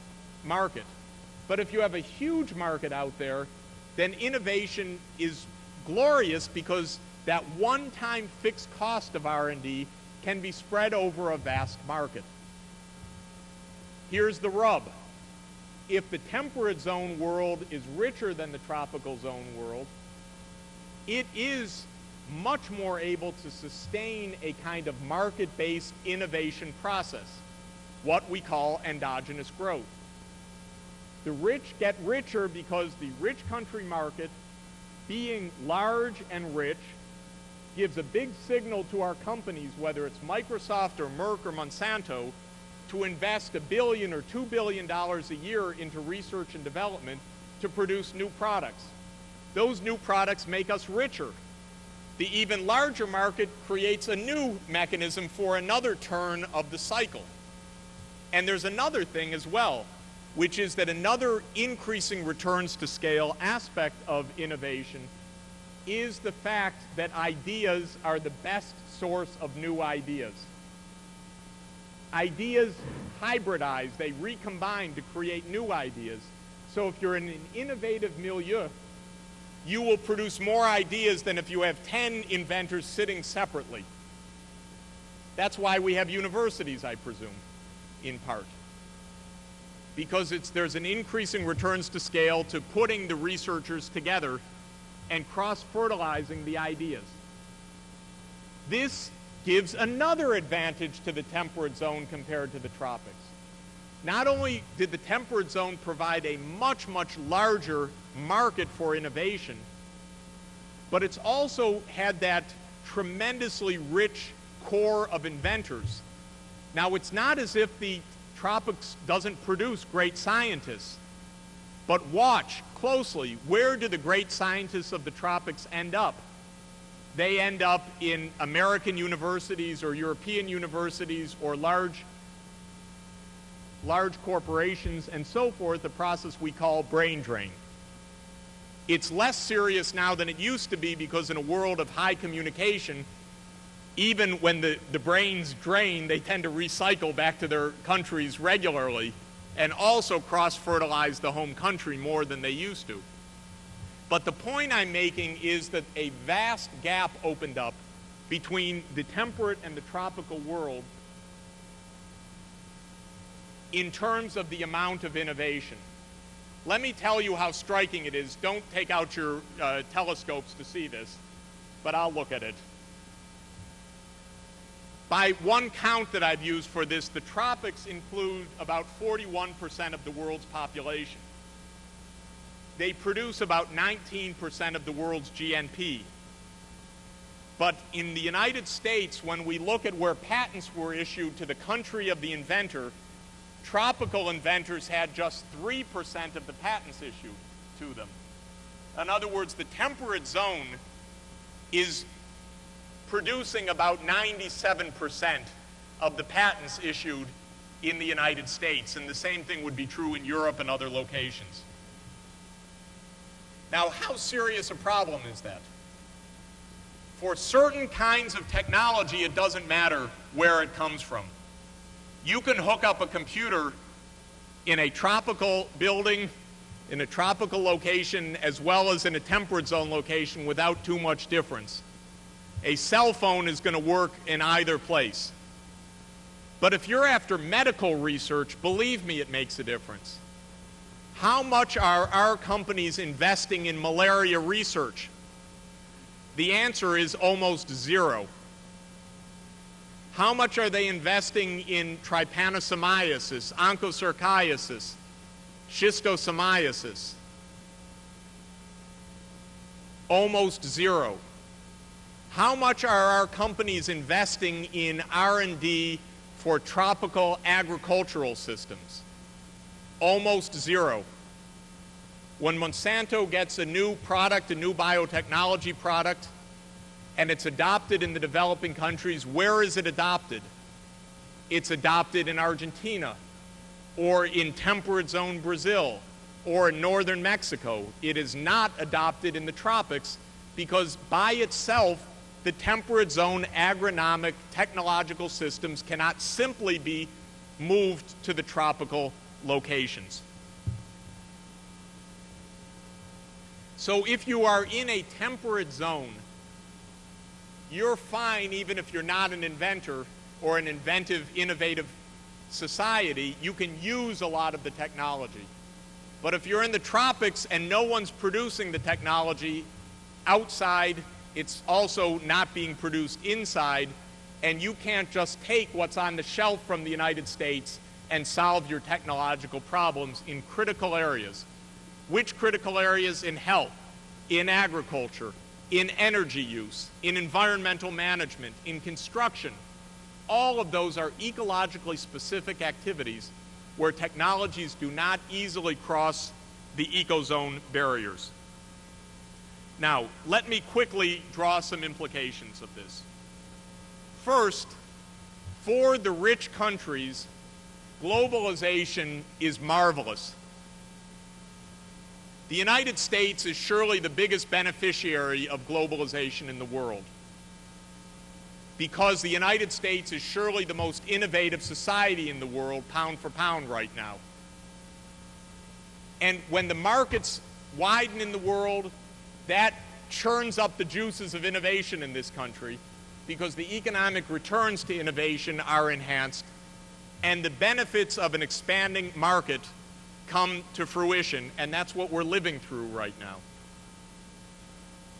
market. But if you have a huge market out there, then innovation is glorious because that one-time fixed cost of R&D can be spread over a vast market. Here's the rub. If the temperate zone world is richer than the tropical zone world, it is much more able to sustain a kind of market-based innovation process, what we call endogenous growth. The rich get richer because the rich country market, being large and rich, gives a big signal to our companies, whether it's Microsoft or Merck or Monsanto, to invest a billion or two billion dollars a year into research and development to produce new products. Those new products make us richer. The even larger market creates a new mechanism for another turn of the cycle. And there's another thing as well, which is that another increasing returns to scale aspect of innovation is the fact that ideas are the best source of new ideas. Ideas hybridize, they recombine to create new ideas. So if you're in an innovative milieu, you will produce more ideas than if you have 10 inventors sitting separately. That's why we have universities, I presume, in part. Because there's an increasing returns to scale to putting the researchers together and cross-fertilizing the ideas. This gives another advantage to the temperate zone compared to the tropics. Not only did the temperate zone provide a much, much larger market for innovation, but it's also had that tremendously rich core of inventors. Now, it's not as if the tropics doesn't produce great scientists, but watch closely. Where do the great scientists of the tropics end up? They end up in American universities or European universities or large large corporations and so forth, a process we call brain drain. It's less serious now than it used to be because in a world of high communication, even when the, the brains drain, they tend to recycle back to their countries regularly and also cross-fertilize the home country more than they used to. But the point I'm making is that a vast gap opened up between the temperate and the tropical world in terms of the amount of innovation. Let me tell you how striking it is. Don't take out your uh, telescopes to see this, but I'll look at it. By one count that I've used for this, the tropics include about 41% of the world's population. They produce about 19% of the world's GNP. But in the United States, when we look at where patents were issued to the country of the inventor, tropical inventors had just 3% of the patents issued to them. In other words, the temperate zone is producing about 97% of the patents issued in the United States, and the same thing would be true in Europe and other locations. Now, how serious a problem is that? For certain kinds of technology, it doesn't matter where it comes from. You can hook up a computer in a tropical building, in a tropical location, as well as in a temperate zone location without too much difference. A cell phone is going to work in either place. But if you're after medical research, believe me, it makes a difference. How much are our companies investing in malaria research? The answer is almost zero. How much are they investing in trypanosomiasis, onchocerciasis, schistosomiasis? Almost zero. How much are our companies investing in R&D for tropical agricultural systems? Almost zero. When Monsanto gets a new product, a new biotechnology product, and it's adopted in the developing countries, where is it adopted? It's adopted in Argentina, or in temperate zone Brazil, or in northern Mexico. It is not adopted in the tropics because by itself, the temperate zone agronomic technological systems cannot simply be moved to the tropical locations. So if you are in a temperate zone, you're fine even if you're not an inventor or an inventive, innovative society. You can use a lot of the technology. But if you're in the tropics and no one's producing the technology outside, it's also not being produced inside, and you can't just take what's on the shelf from the United States and solve your technological problems in critical areas. Which critical areas? In health, in agriculture, in energy use, in environmental management, in construction. All of those are ecologically specific activities where technologies do not easily cross the ecozone barriers. Now, let me quickly draw some implications of this. First, for the rich countries, globalization is marvelous. The United States is surely the biggest beneficiary of globalization in the world because the United States is surely the most innovative society in the world, pound for pound, right now. And when the markets widen in the world, that churns up the juices of innovation in this country because the economic returns to innovation are enhanced and the benefits of an expanding market come to fruition, and that's what we're living through right now.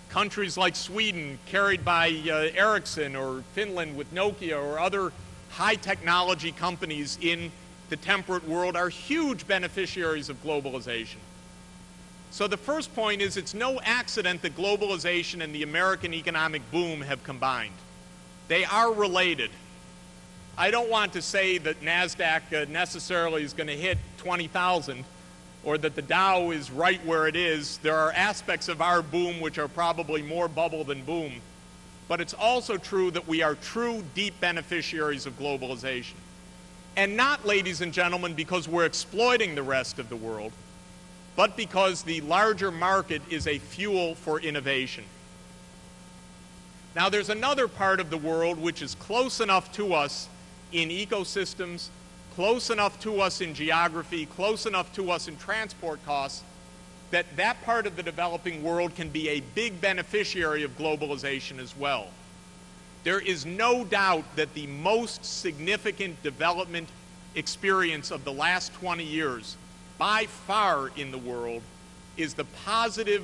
Countries like Sweden, carried by uh, Ericsson, or Finland with Nokia, or other high technology companies in the temperate world, are huge beneficiaries of globalization. So the first point is it's no accident that globalization and the American economic boom have combined. They are related. I don't want to say that NASDAQ uh, necessarily is going to hit 20,000 or that the Dow is right where it is. There are aspects of our boom which are probably more bubble than boom. But it's also true that we are true deep beneficiaries of globalization. And not, ladies and gentlemen, because we're exploiting the rest of the world, but because the larger market is a fuel for innovation. Now, there's another part of the world which is close enough to us in ecosystems, close enough to us in geography, close enough to us in transport costs, that that part of the developing world can be a big beneficiary of globalization as well. There is no doubt that the most significant development experience of the last 20 years by far in the world is the positive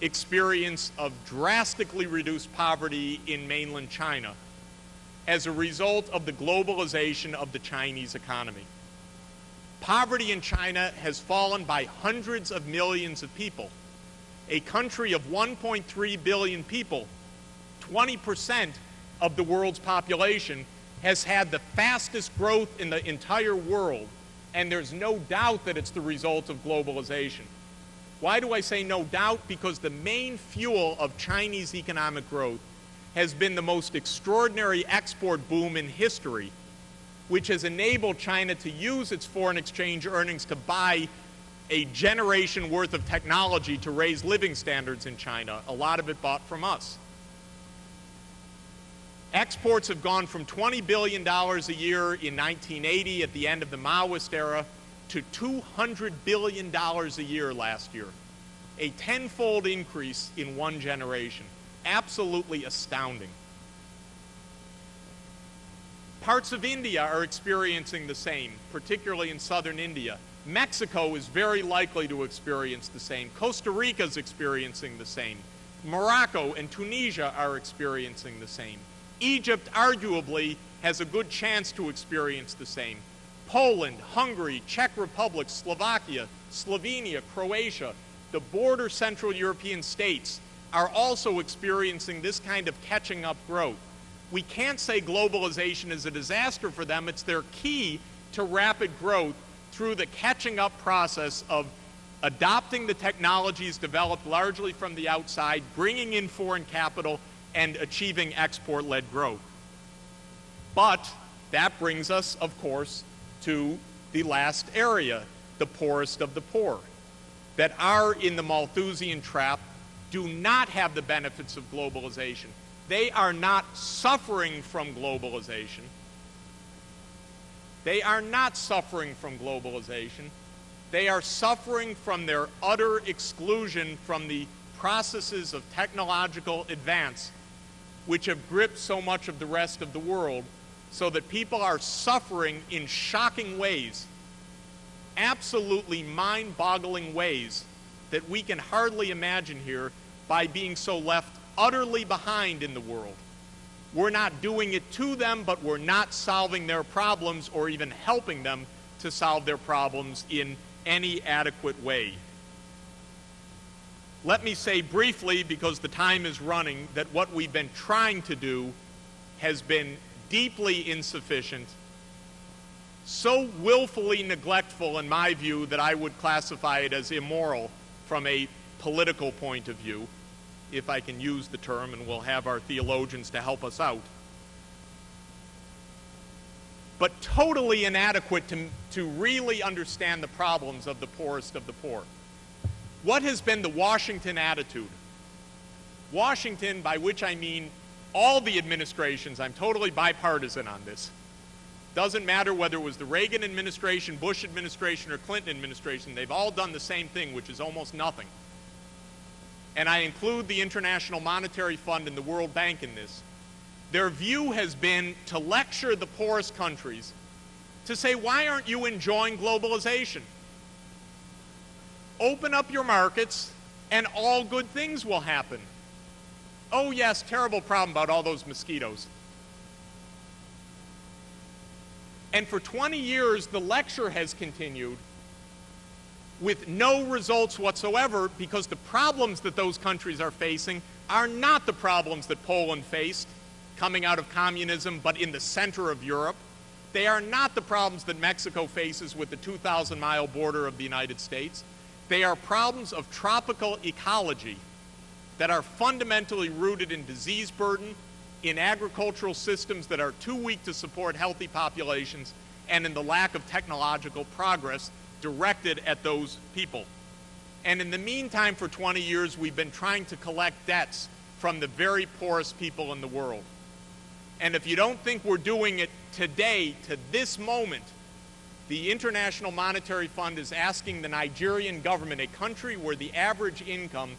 experience of drastically reduced poverty in mainland China as a result of the globalization of the Chinese economy. Poverty in China has fallen by hundreds of millions of people. A country of 1.3 billion people, 20% of the world's population, has had the fastest growth in the entire world and there's no doubt that it's the result of globalization. Why do I say no doubt? Because the main fuel of Chinese economic growth has been the most extraordinary export boom in history, which has enabled China to use its foreign exchange earnings to buy a generation worth of technology to raise living standards in China, a lot of it bought from us. Exports have gone from $20 billion a year in 1980 at the end of the Maoist era to $200 billion a year last year. A tenfold increase in one generation. Absolutely astounding. Parts of India are experiencing the same, particularly in southern India. Mexico is very likely to experience the same. Costa Rica is experiencing the same. Morocco and Tunisia are experiencing the same. Egypt arguably has a good chance to experience the same. Poland, Hungary, Czech Republic, Slovakia, Slovenia, Croatia, the border Central European states are also experiencing this kind of catching up growth. We can't say globalization is a disaster for them. It's their key to rapid growth through the catching up process of adopting the technologies developed largely from the outside, bringing in foreign capital, and achieving export-led growth. But that brings us, of course, to the last area, the poorest of the poor, that are in the Malthusian trap, do not have the benefits of globalization. They are not suffering from globalization. They are not suffering from globalization. They are suffering from their utter exclusion from the processes of technological advance which have gripped so much of the rest of the world, so that people are suffering in shocking ways, absolutely mind boggling ways that we can hardly imagine here by being so left utterly behind in the world. We're not doing it to them, but we're not solving their problems or even helping them to solve their problems in any adequate way. let me say briefly, because the time is running, that what we've been trying to do has been deeply insufficient, so willfully neglectful, in my view, that I would classify it as immoral from a political point of view, if I can use the term, and we'll have our theologians to help us out. But totally inadequate to, to really understand the problems of the poorest of the poor. What has been the Washington attitude? Washington, by which I mean all the administrations, I'm totally bipartisan on this. Doesn't matter whether it was the Reagan administration, Bush administration, or Clinton administration, they've all done the same thing, which is almost nothing. And I include the International Monetary Fund and the World Bank in this. Their view has been to lecture the poorest countries to say, why aren't you enjoying globalization? Open up your markets, and all good things will happen. Oh, yes, terrible problem about all those mosquitoes. And for 20 years, the lecture has continued with no results whatsoever because the problems that those countries are facing are not the problems that Poland faced coming out of communism, but in the center of Europe. They are not the problems that Mexico faces with the 2,000 mile border of the United States. They are problems of tropical ecology that are fundamentally rooted in disease burden, in agricultural systems that are too weak to support healthy populations, and in the lack of technological progress directed at those people. And in the meantime, for 20 years, we've been trying to collect debts from the very poorest people in the world. And if you don't think we're doing it today, to this moment, the International Monetary Fund is asking the Nigerian government, a country where the average income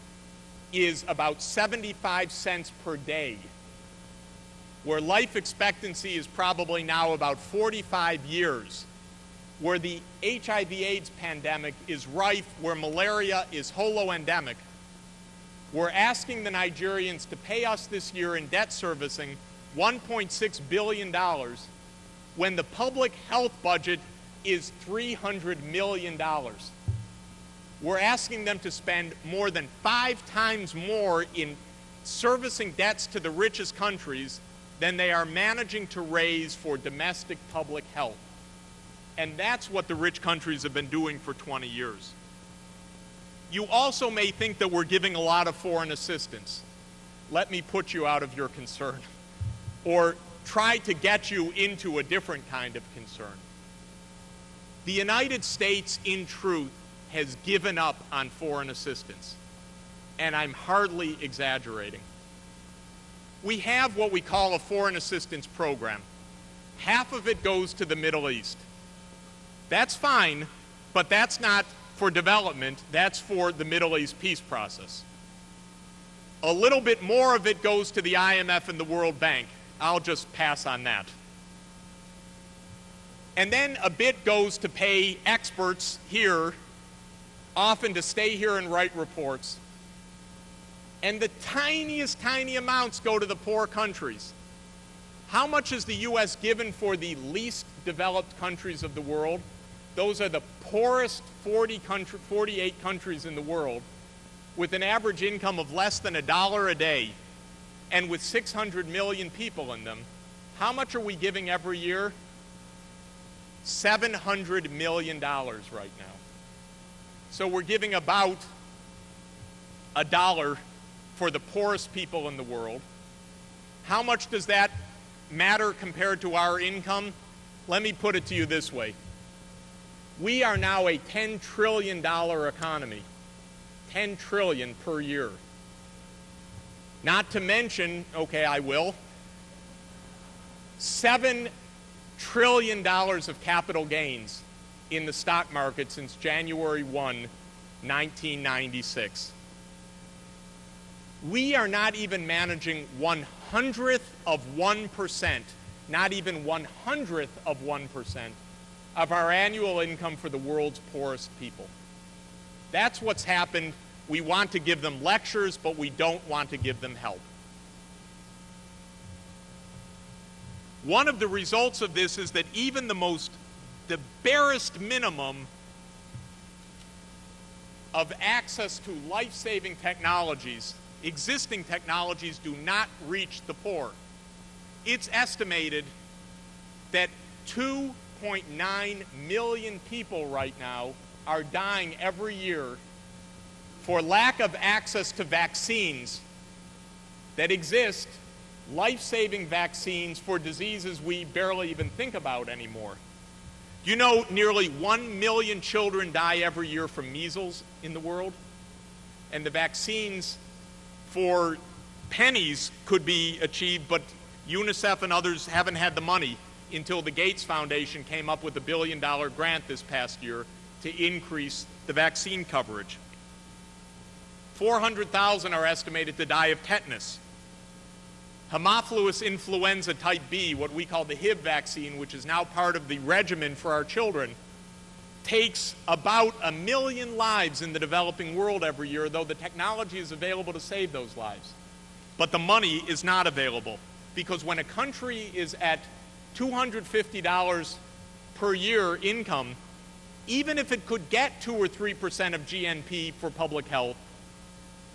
is about 75 cents per day, where life expectancy is probably now about 45 years, where the HIV AIDS pandemic is rife, where malaria is holoendemic, we're asking the Nigerians to pay us this year in debt servicing $1.6 billion when the public health budget is $300 million. We're asking them to spend more than five times more in servicing debts to the richest countries than they are managing to raise for domestic public health. And that's what the rich countries have been doing for 20 years. You also may think that we're giving a lot of foreign assistance. Let me put you out of your concern [laughs] or try to get you into a different kind of concern. The United States, in truth, has given up on foreign assistance. And I'm hardly exaggerating. We have what we call a foreign assistance program. Half of it goes to the Middle East. That's fine, but that's not for development, that's for the Middle East peace process. A little bit more of it goes to the IMF and the World Bank. I'll just pass on that. And then a bit goes to pay experts here, often to stay here and write reports. And the tiniest, tiny amounts go to the poor countries. How much is the U.S. given for the least developed countries of the world? Those are the poorest 40 country, 48 countries in the world with an average income of less than a dollar a day and with 600 million people in them. How much are we giving every year? $700 million right now. So we're giving about a dollar for the poorest people in the world. How much does that matter compared to our income? Let me put it to you this way. We are now a $10 trillion economy, 10 trillion per year. Not to mention, okay, I will, 7 trillion dollars of capital gains in the stock market since January 1, 1996. We are not even managing one hundredth of 1%, not even one hundredth of 1% of our annual income for the world's poorest people. That's what's happened. We want to give them lectures, but we don't want to give them help. One of the results of this is that even the most, the barest minimum of access to life-saving technologies, existing technologies do not reach the poor. It's estimated that 2.9 million people right now are dying every year for lack of access to vaccines that exist, life-saving vaccines for diseases we barely even think about anymore. You know nearly 1 million children die every year from measles in the world? And the vaccines for pennies could be achieved, but UNICEF and others haven't had the money until the Gates Foundation came up with a billion dollar grant this past year to increase the vaccine coverage. 400,000 are estimated to die of tetanus. Haemophilus influenzae type B, what we call the Hib vaccine, which is now part of the regimen for our children, takes about a million lives in the developing world every year, though the technology is available to save those lives. But the money is not available because when a country is at $250 per year income, even if it could get 2 or 3% of GNP for public health,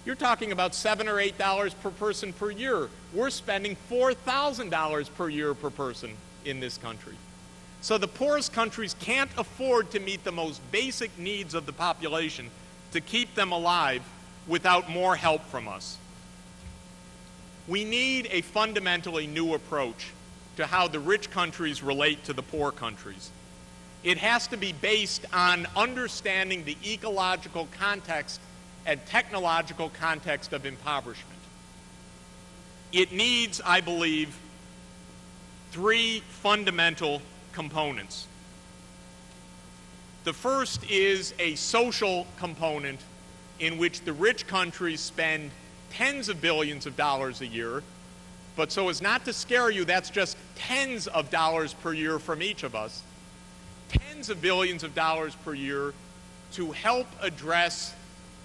you're talking about 7 or $8 per person per year. We're spending $4,000 per year per person in this country. So the poorest countries can't afford to meet the most basic needs of the population to keep them alive without more help from us. We need a fundamentally new approach to how the rich countries relate to the poor countries. It has to be based on understanding the ecological context and technological context of impoverishment. It needs, I believe, three fundamental components. The first is a social component in which the rich countries spend tens of billions of dollars a year, but so as not to scare you, that's just tens of dollars per year from each of us, tens of billions of dollars per year to help address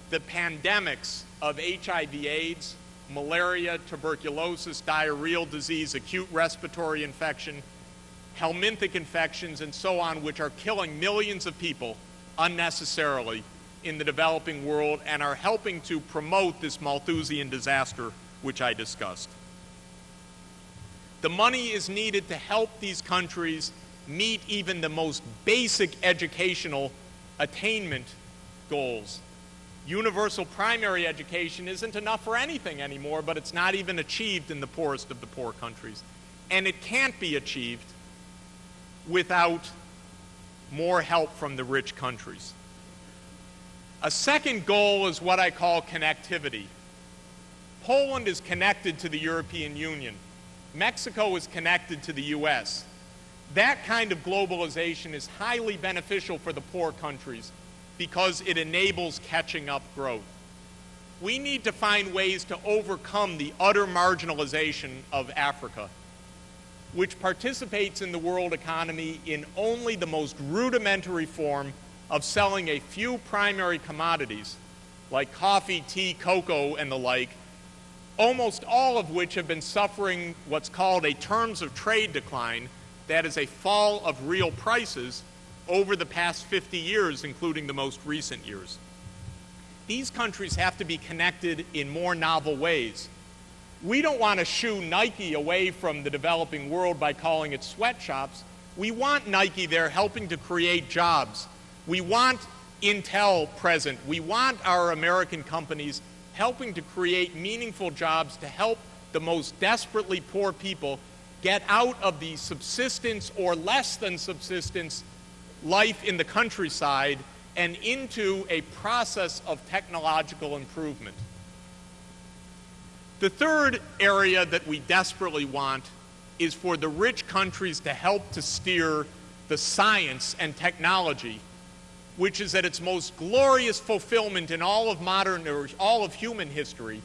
the pandemics of HIV AIDS, malaria, tuberculosis, diarrheal disease, acute respiratory infection, helminthic infections, and so on, which are killing millions of people unnecessarily in the developing world and are helping to promote this Malthusian disaster which I discussed. The money is needed to help these countries meet even the most basic educational attainment goals universal primary education isn't enough for anything anymore, but it's not even achieved in the poorest of the poor countries. And it can't be achieved without more help from the rich countries. A second goal is what I call connectivity. Poland is connected to the European Union. Mexico is connected to the U.S. That kind of globalization is highly beneficial for the poor countries because it enables catching up growth. We need to find ways to overcome the utter marginalization of Africa, which participates in the world economy in only the most rudimentary form of selling a few primary commodities like coffee, tea, cocoa, and the like, almost all of which have been suffering what's called a terms of trade decline, that is a fall of real prices over the past 50 years, including the most recent years. These countries have to be connected in more novel ways. We don't want to shoo Nike away from the developing world by calling it sweatshops. We want Nike there helping to create jobs. We want Intel present. We want our American companies helping to create meaningful jobs to help the most desperately poor people get out of the subsistence or less than subsistence life in the countryside and into a process of technological improvement. The third area that we desperately want is for the rich countries to help to steer the science and technology, which is at its most glorious fulfillment in all of modern or all of human history,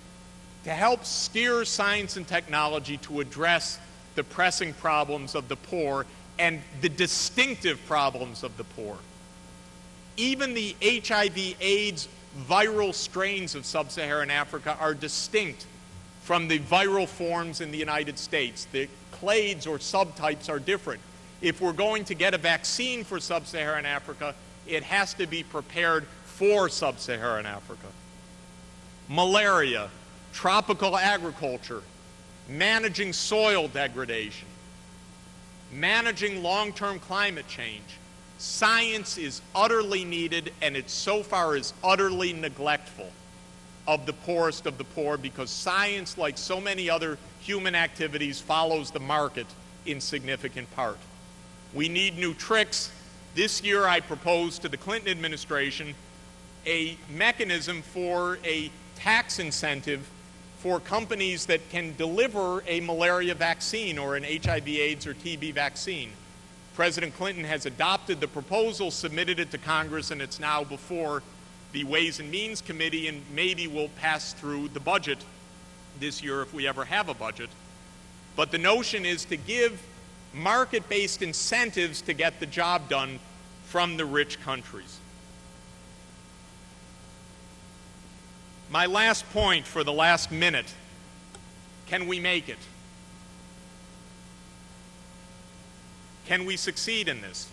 to help steer science and technology to address the pressing problems of the poor and the distinctive problems of the poor. Even the HIV AIDS viral strains of sub-Saharan Africa are distinct from the viral forms in the United States. The clades or subtypes are different. If we're going to get a vaccine for sub-Saharan Africa, it has to be prepared for sub-Saharan Africa. Malaria, tropical agriculture, managing soil degradation, managing long-term climate change. Science is utterly needed, and it so far is utterly neglectful of the poorest of the poor because science, like so many other human activities, follows the market in significant part. We need new tricks. This year I proposed to the Clinton administration a mechanism for a tax incentive for companies that can deliver a malaria vaccine or an HIV AIDS or TB vaccine. President Clinton has adopted the proposal, submitted it to Congress, and it's now before the Ways and Means Committee and maybe we'll pass through the budget this year if we ever have a budget. But the notion is to give market-based incentives to get the job done from the rich countries. My last point for the last minute, can we make it? Can we succeed in this?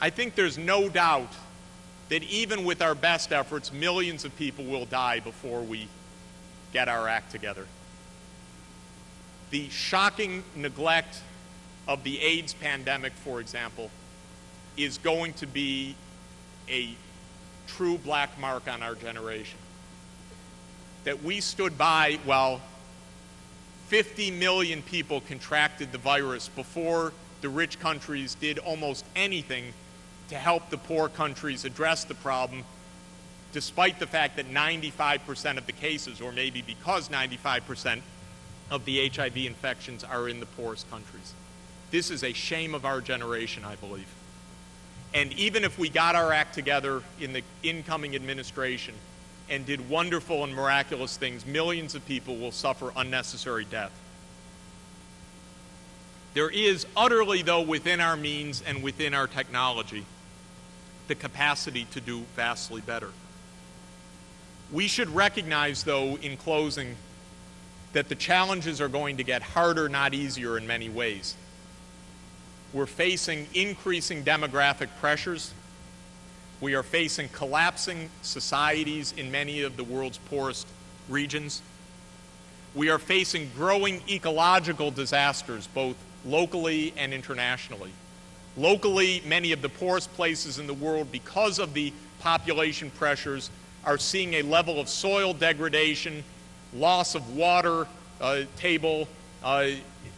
I think there's no doubt that even with our best efforts, millions of people will die before we get our act together. The shocking neglect of the AIDS pandemic, for example, is going to be a true black mark on our generation. That we stood by while 50 million people contracted the virus before the rich countries did almost anything to help the poor countries address the problem, despite the fact that 95% of the cases, or maybe because 95% of the HIV infections are in the poorest countries. This is a shame of our generation, I believe. And even if we got our act together in the incoming administration and did wonderful and miraculous things, millions of people will suffer unnecessary death. There is utterly, though, within our means and within our technology, the capacity to do vastly better. We should recognize, though, in closing, that the challenges are going to get harder, not easier in many ways. We're facing increasing demographic pressures. We are facing collapsing societies in many of the world's poorest regions. We are facing growing ecological disasters, both locally and internationally. Locally, many of the poorest places in the world, because of the population pressures, are seeing a level of soil degradation, loss of water uh, table, uh,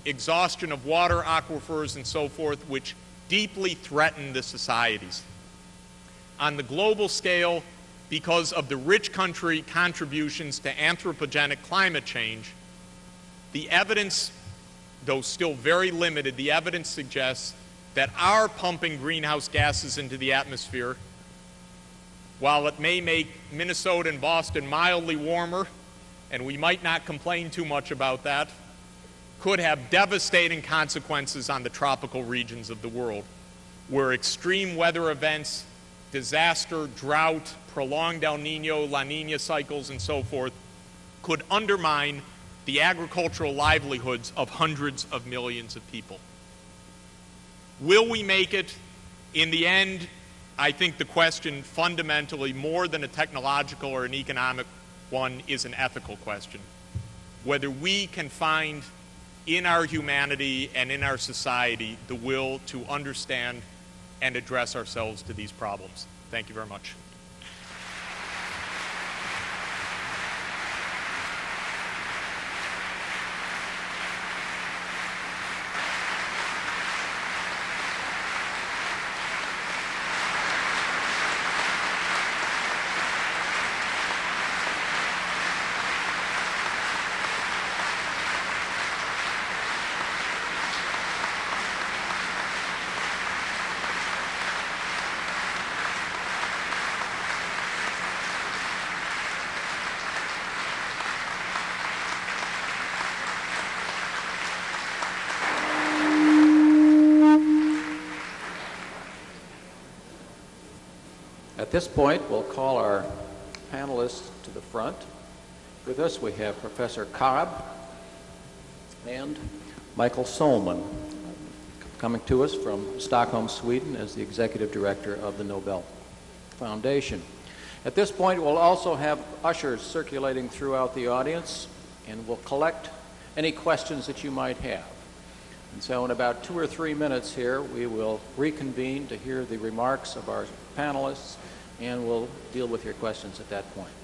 exhaustion of water aquifers, and so forth, which deeply threaten the societies. On the global scale, because of the rich country contributions to anthropogenic climate change, the evidence, though still very limited, the evidence suggests that our pumping greenhouse gases into the atmosphere, while it may make Minnesota and Boston mildly warmer, and we might not complain too much about that, could have devastating consequences on the tropical regions of the world, where extreme weather events, disaster, drought, prolonged El Nino, La Nina cycles, and so forth, could undermine the agricultural livelihoods of hundreds of millions of people. Will we make it? In the end, I think the question fundamentally, more than a technological or an economic one, is an ethical question. Whether we can find in our humanity and in our society the will to understand and address ourselves to these problems. Thank you very much. At this point, we'll call our panelists to the front. With us, we have Professor Karab and Michael Sohlman. coming to us from Stockholm, Sweden, as the executive director of the Nobel Foundation. At this point, we'll also have ushers circulating throughout the audience, and we'll collect any questions that you might have. And so in about two or three minutes here, we will reconvene to hear the remarks of our panelists, and we'll deal with your questions at that point.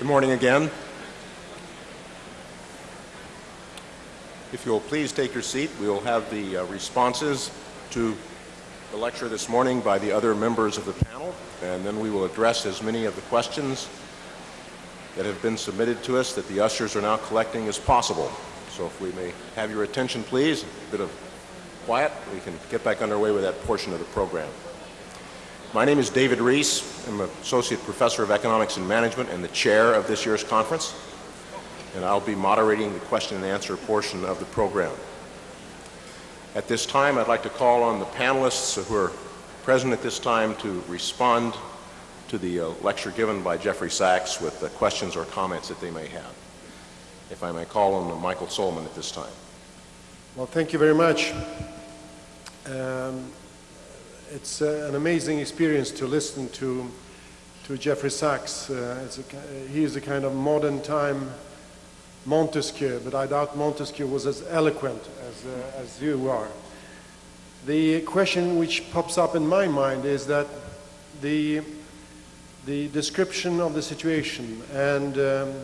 Good morning again. If you'll please take your seat, we will have the uh, responses to the lecture this morning by the other members of the panel, and then we will address as many of the questions that have been submitted to us that the ushers are now collecting as possible. So if we may have your attention, please, a bit of quiet, we can get back underway with that portion of the program. My name is David Rees. I'm an associate professor of economics and management and the chair of this year's conference. And I'll be moderating the question and answer portion of the program. At this time, I'd like to call on the panelists who are present at this time to respond to the uh, lecture given by Jeffrey Sachs with the questions or comments that they may have. If I may call on Michael Sohlman at this time. Well, thank you very much. Um, it's uh, an amazing experience to listen to to Jeffrey Sachs. Uh, a, he is a kind of modern time Montesquieu, but I doubt Montesquieu was as eloquent as, uh, as you are. The question which pops up in my mind is that the, the description of the situation and um,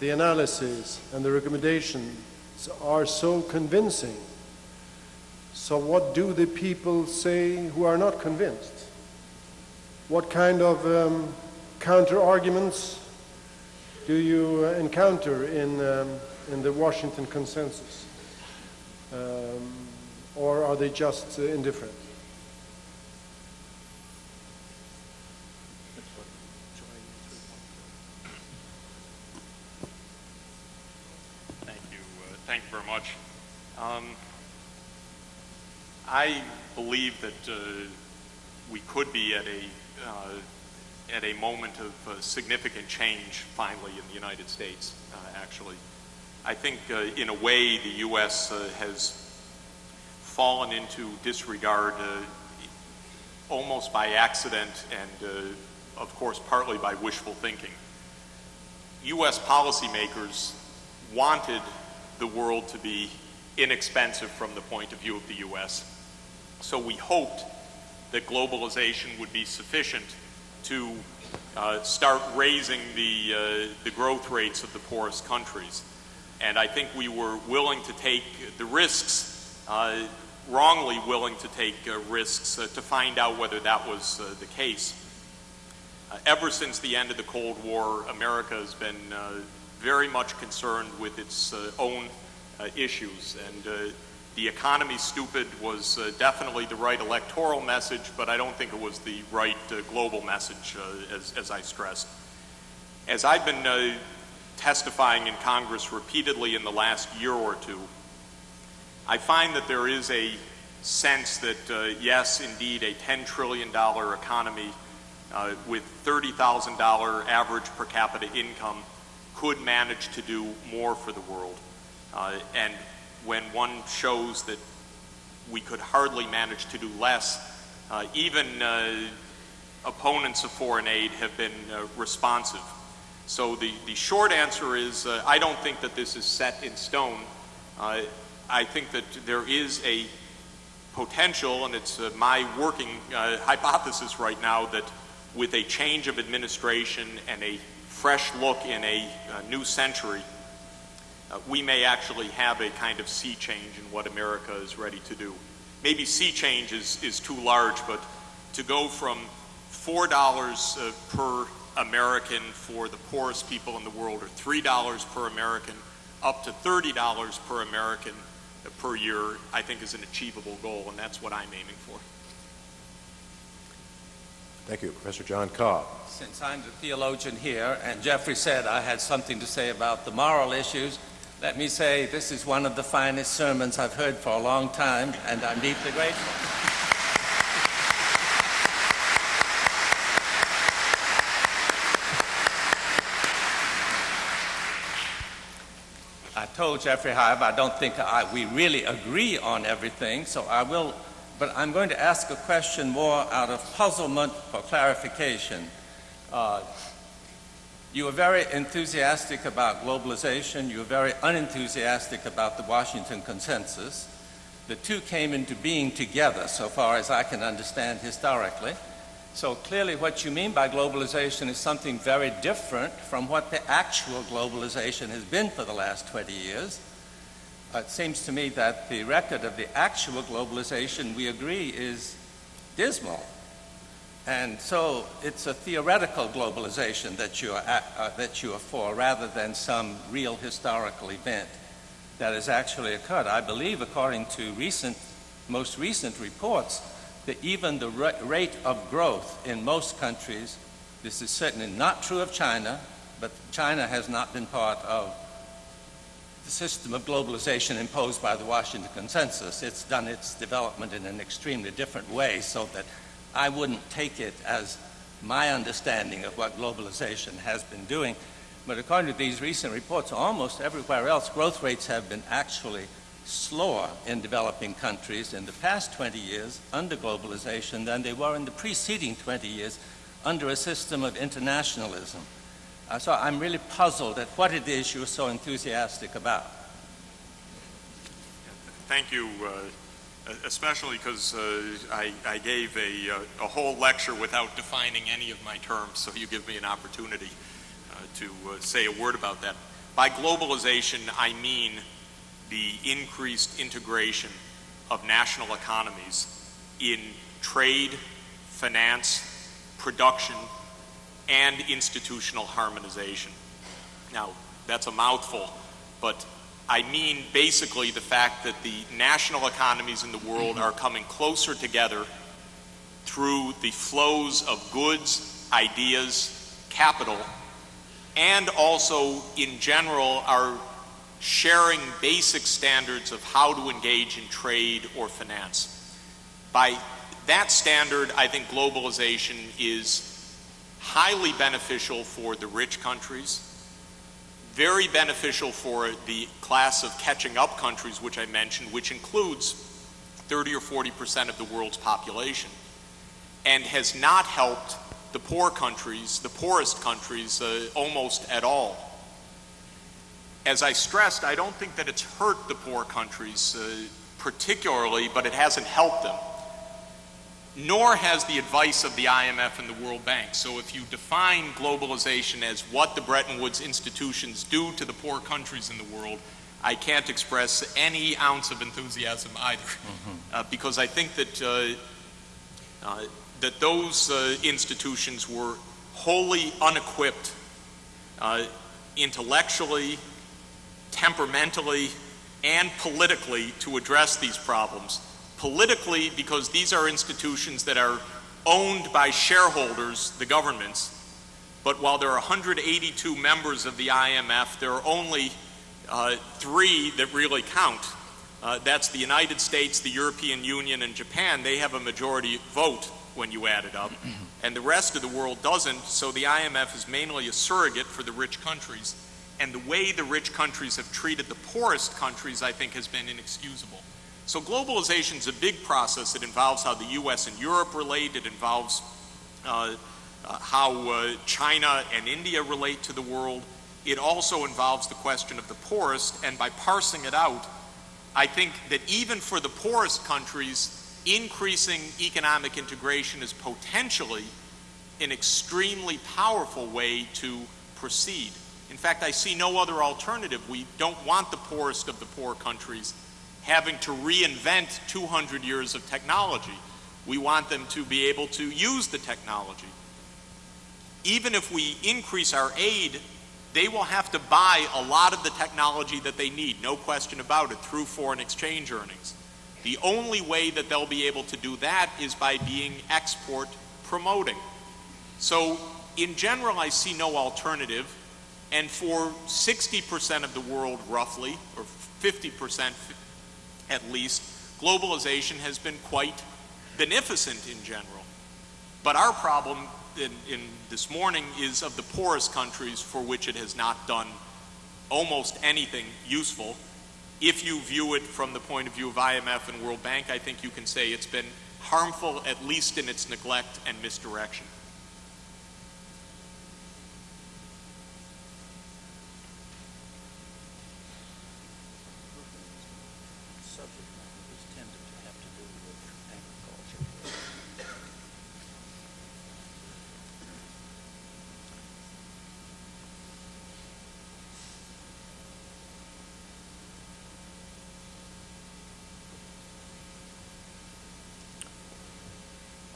the analysis and the recommendations are so convincing so what do the people say who are not convinced? What kind of um, counter-arguments do you uh, encounter in, um, in the Washington consensus? Um, or are they just uh, indifferent? Thank you. Uh, thank you very much. Um, I believe that uh, we could be at a uh, at a moment of uh, significant change finally in the United States. Actually, I think in a way the U.S. Has fallen into disregard almost by accident and, of course, partly by wishful thinking. U.S. policymakers wanted the world to be inexpensive from the point of view of the U.S. So we hoped that globalization would be sufficient to uh, start raising the, uh, the growth rates of the poorest countries. And I think we were willing to take the risks, uh, wrongly willing to take uh, risks uh, to find out whether that was uh, the case. ever since the end of the Cold War, America has been very much concerned with its own issues. And the economy stupid was uh, definitely the right electoral message, but I don't think it was the right uh, global message, uh, as, as, I stressed. As I've been uh, testifying in Congress repeatedly in the last year or two, I find that there is a sense that, uh, yes, indeed, a $10 trillion economy uh, with $30,000 average per capita income could manage to do more for the world. and when one shows that we could hardly manage to do less, uh, even uh, opponents of foreign aid have been uh, responsive. So the, the short answer is uh, I don't think that this is set in stone. Uh, I think that there is a potential, and it's uh, my working hypothesis right now, that with a change of administration and a fresh look in a new century, uh, we may actually have a kind of sea change in what America is ready to do. Maybe sea change is, is too large, but to go from $4 uh, per American for the poorest people in the world, or $3 per American, up to $30 per American uh, per year, I think is an achievable goal, and that's what I'm aiming for. Thank you. Professor John Cobb. Since I'm the theologian here, and Jeffrey said I had something to say about the moral issues, let me say this is one of the finest sermons I've heard for a long time, and I'm deeply grateful. I told Jeffrey, however, I don't think I, we really agree on everything, so I will, but I'm going to ask a question more out of puzzlement for clarification. Uh, you were very enthusiastic about globalization. You were very unenthusiastic about the Washington Consensus. The two came into being together, so far as I can understand historically. So clearly what you mean by globalization is something very different from what the actual globalization has been for the last 20 years. it seems to me that the record of the actual globalization, we agree, is dismal. And so it's a theoretical globalization that you, are at, uh, that you are for rather than some real historical event that has actually occurred. I believe, according to recent, most recent reports, that even the rate of growth in most countries, this is certainly not true of China, but China has not been part of the system of globalization imposed by the Washington Consensus. It's done its development in an extremely different way so that I wouldn't take it as my understanding of what globalization has been doing. But according to these recent reports, almost everywhere else, growth rates have been actually slower in developing countries in the past 20 years under globalization than they were in the preceding 20 years under a system of internationalism. Uh, so I'm really puzzled at what it is you're so enthusiastic about. Thank you, uh, especially because uh, I, I, gave a, uh, a, whole lecture without defining any of my terms, so you give me an opportunity uh, to uh, say a word about that. By globalization, I mean the increased integration of national economies in trade, finance, production, and institutional harmonization. Now, that's a mouthful, but I mean basically the fact that the national economies in the world are coming closer together through the flows of goods, ideas, capital, and also in general are sharing basic standards of how to engage in trade or finance. By that standard, I think globalization is highly beneficial for the rich countries, very beneficial for the class of catching up countries, which I mentioned, which includes 30 or 40 percent of the world's population, and has not helped the poor countries, the poorest countries, uh, almost at all. As I stressed, I don't think that it's hurt the poor countries uh, particularly, but it hasn't helped them. Nor has the advice of the IMF and the World Bank. So if you define globalization as what the Bretton Woods institutions do to the poor countries in the world, I can't express any ounce of enthusiasm either, mm-hmm. uh, because I think that uh, uh, that those uh, institutions were wholly unequipped uh, intellectually, temperamentally, and politically to address these problems. Politically, because these are institutions that are owned by shareholders, the governments, but while there are 182 members of the IMF, there are only uh, three that really count. Uh, that's the United States, the European Union, and Japan. They have a majority vote when you add it up, [clears throat] and the rest of the world doesn't, so the IMF is mainly a surrogate for the rich countries and the way the rich countries have treated the poorest countries, I think, has been inexcusable. So globalization is a big process. It involves how the U.S. and Europe relate. It involves uh, uh, how uh, China and India relate to the world. It also involves the question of the poorest, and by parsing it out, I think that even for the poorest countries, increasing economic integration is potentially an extremely powerful way to proceed. In fact, I see no other alternative. We don't want the poorest of the poor countries having to reinvent 200 years of technology. We want them to be able to use the technology. Even if we increase our aid, they will have to buy a lot of the technology that they need, no question about it, through foreign exchange earnings. The only way that they'll be able to do that is by being export promoting. So, in general, I see no alternative and for 60% of the world, roughly, or 50% at least, globalization has been quite beneficent in general. But our problem in, in, this morning is of the poorest countries for which it has not done almost anything useful. If you view it from the point of view of IMF and World Bank, I think you can say it's been harmful, at least in its neglect and misdirection.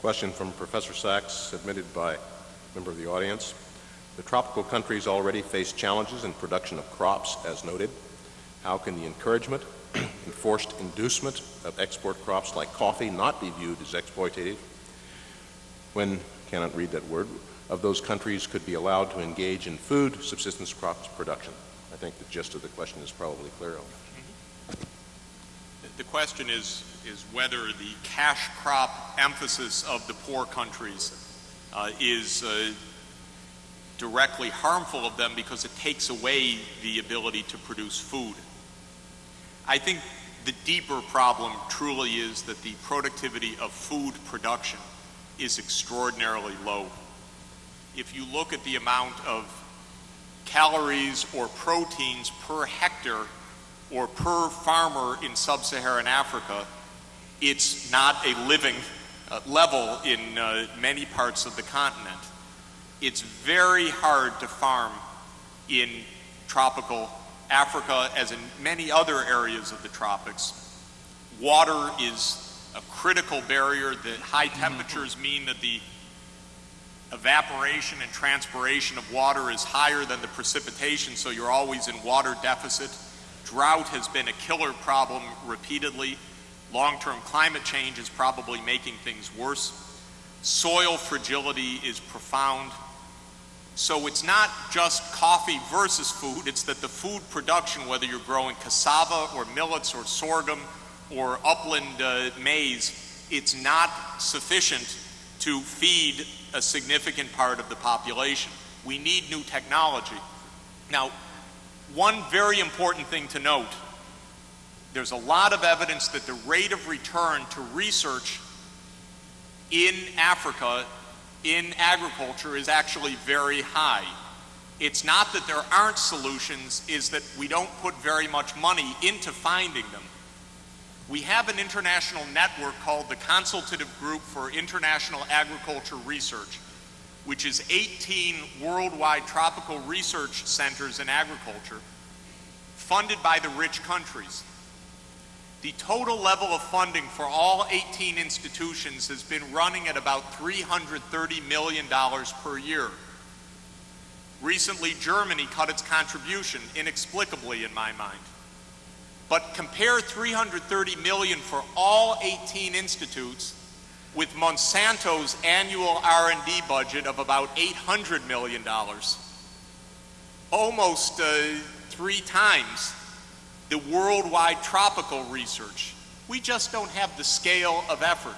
Question from Professor Sachs, submitted by a member of the audience. The tropical countries already face challenges in production of crops, as noted. How can the encouragement [clears throat] and forced inducement of export crops like coffee not be viewed as exploitative when, cannot read that word, of those countries could be allowed to engage in food subsistence crops production? I think the gist of the question is probably clear. The question is is whether the cash crop emphasis of the poor countries uh, is uh, directly harmful of them because it takes away the ability to produce food. I think the deeper problem truly is that the productivity of food production is extraordinarily low. If you look at the amount of calories or proteins per hectare or per farmer in sub-Saharan Africa, it's not a living uh, level in uh, many parts of the continent. It's very hard to farm in tropical Africa, as in many other areas of the tropics. Water is a critical barrier. The high mm-hmm. temperatures mean that the evaporation and transpiration of water is higher than the precipitation, so you're always in water deficit. Drought has been a killer problem repeatedly. Long-term climate change is probably making things worse. Soil fragility is profound. So it's not just coffee versus food, it's that the food production, whether you're growing cassava or millets or sorghum or upland uh, maize, it's not sufficient to feed a significant part of the population. We need new technology. Now, one very important thing to note there's a lot of evidence that the rate of return to research in Africa in agriculture is actually very high. It's not that there aren't solutions, is that we don't put very much money into finding them. We have an international network called the Consultative Group for International Agriculture Research, which is 18 worldwide tropical research centers in agriculture funded by the rich countries. The total level of funding for all 18 institutions has been running at about $330 million per year. Recently, Germany cut its contribution, inexplicably in my mind. But compare 330 million for all 18 institutes with Monsanto's annual R&D budget of about 800 million dollars. Almost uh, three times the worldwide tropical research. We just don't have the scale of effort.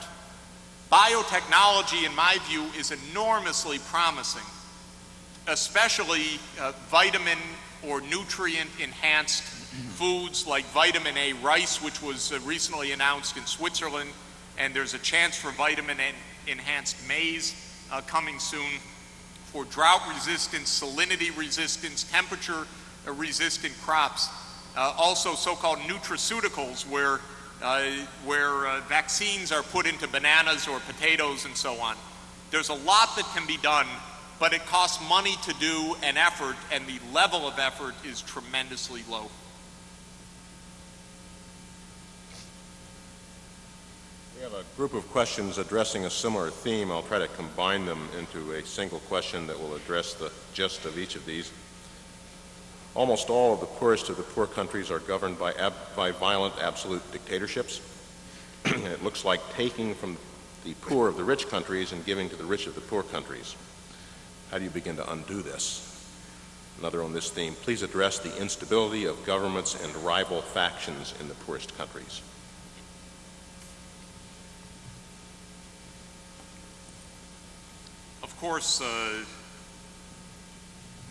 Biotechnology, in my view, is enormously promising, especially uh, vitamin or nutrient enhanced foods like vitamin A rice, which was uh, recently announced in Switzerland, and there's a chance for vitamin enhanced maize uh, coming soon, for drought resistance, salinity resistance, temperature uh, resistant crops. Uh, also so-called nutraceuticals where, uh, where uh, vaccines are put into bananas or potatoes and so on. There's a lot that can be done, but it costs money to do an effort, and the level of effort is tremendously low. We have a group of questions addressing a similar theme. I'll try to combine them into a single question that will address the gist of each of these. Almost all of the poorest of the poor countries are governed by, by violent absolute dictatorships. [clears throat] it looks like taking from the poor of the rich countries and giving to the rich of the poor countries. How do you begin to undo this? Another on this theme, please address the instability of governments and rival factions in the poorest countries. Of course, uh,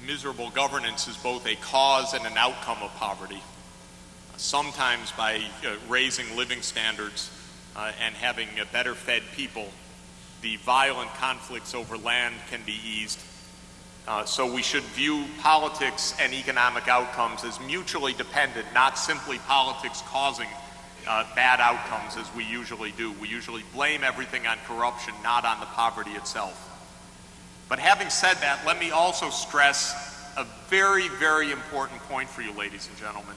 miserable governance is both a cause and an outcome of poverty. Sometimes by uh, raising living standards uh, and having a better fed people, the violent conflicts over land can be eased. Uh, so we should view politics and economic outcomes as mutually dependent, not simply politics causing uh, bad outcomes as we usually do. We usually blame everything on corruption, not on the poverty itself. But having said that, let me also stress a very, very important point for you, ladies and gentlemen.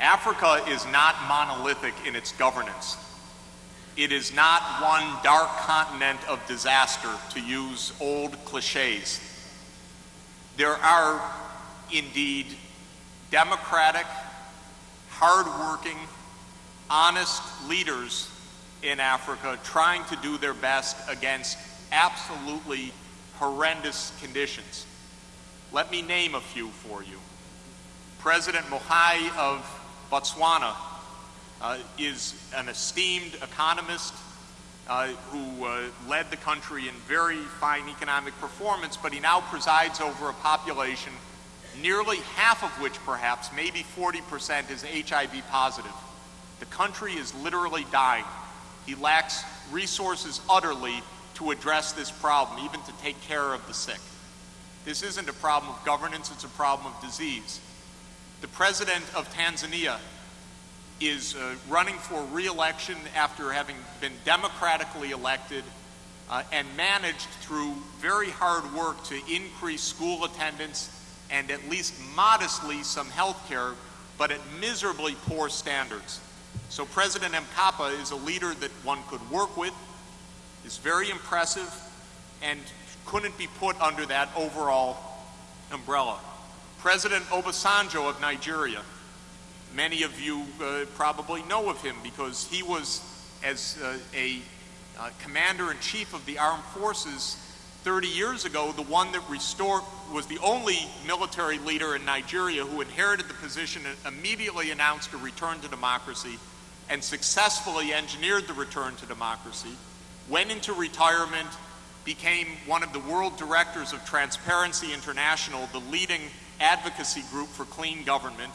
Africa is not monolithic in its governance. It is not one dark continent of disaster, to use old cliches. There are indeed democratic, hardworking, honest leaders in Africa trying to do their best against absolutely horrendous conditions. Let me name a few for you. President Mogae of Botswana uh, is an esteemed economist uh, who uh, led the country in very fine economic performance, but he now presides over a population, nearly half of which perhaps, maybe 40%, is HIV positive. The country is literally dying. He lacks resources utterly to address this problem, even to take care of the sick. This isn't a problem of governance, it's a problem of disease. The president of Tanzania is uh, running for re-election after having been democratically elected uh, and managed through very hard work to increase school attendance and at least modestly some health care, but at miserably poor standards. So President Mkapa is a leader that one could work with, is very impressive and couldn't be put under that overall umbrella. President Obasanjo of Nigeria, many of you uh, probably know of him because he was, as uh, a uh, commander-in-chief of the armed forces 30 years ago, the one that restored, was the only military leader in Nigeria who inherited the position and immediately announced a return to democracy and successfully engineered the return to democracy went into retirement, became one of the world directors of Transparency International, the leading advocacy group for clean government,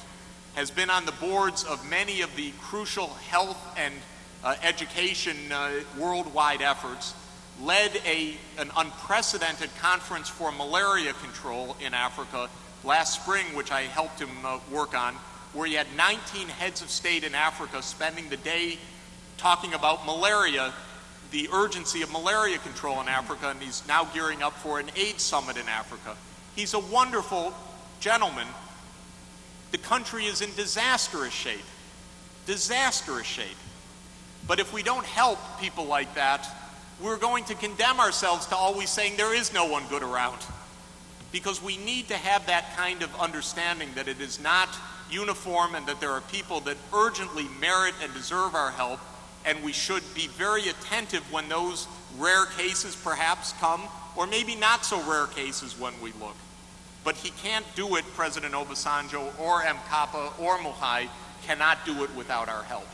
has been on the boards of many of the crucial health and uh, education uh, worldwide efforts, led a, an unprecedented conference for malaria control in Africa last spring, which I helped him uh, work on, where he had 19 heads of state in Africa spending the day talking about malaria, the urgency of malaria control in Africa, and he's now gearing up for an AIDS summit in Africa. He's a wonderful gentleman. The country is in disastrous shape. Disastrous shape. But if we don't help people like that, we're going to condemn ourselves to always saying there is no one good around. Because we need to have that kind of understanding that it is not uniform and that there are people that urgently merit and deserve our help, and we should be very attentive when those rare cases perhaps come, or maybe not so rare cases when we look. But he can't do it, President Obasanjo or Mkapa or Mogae cannot do it without our help.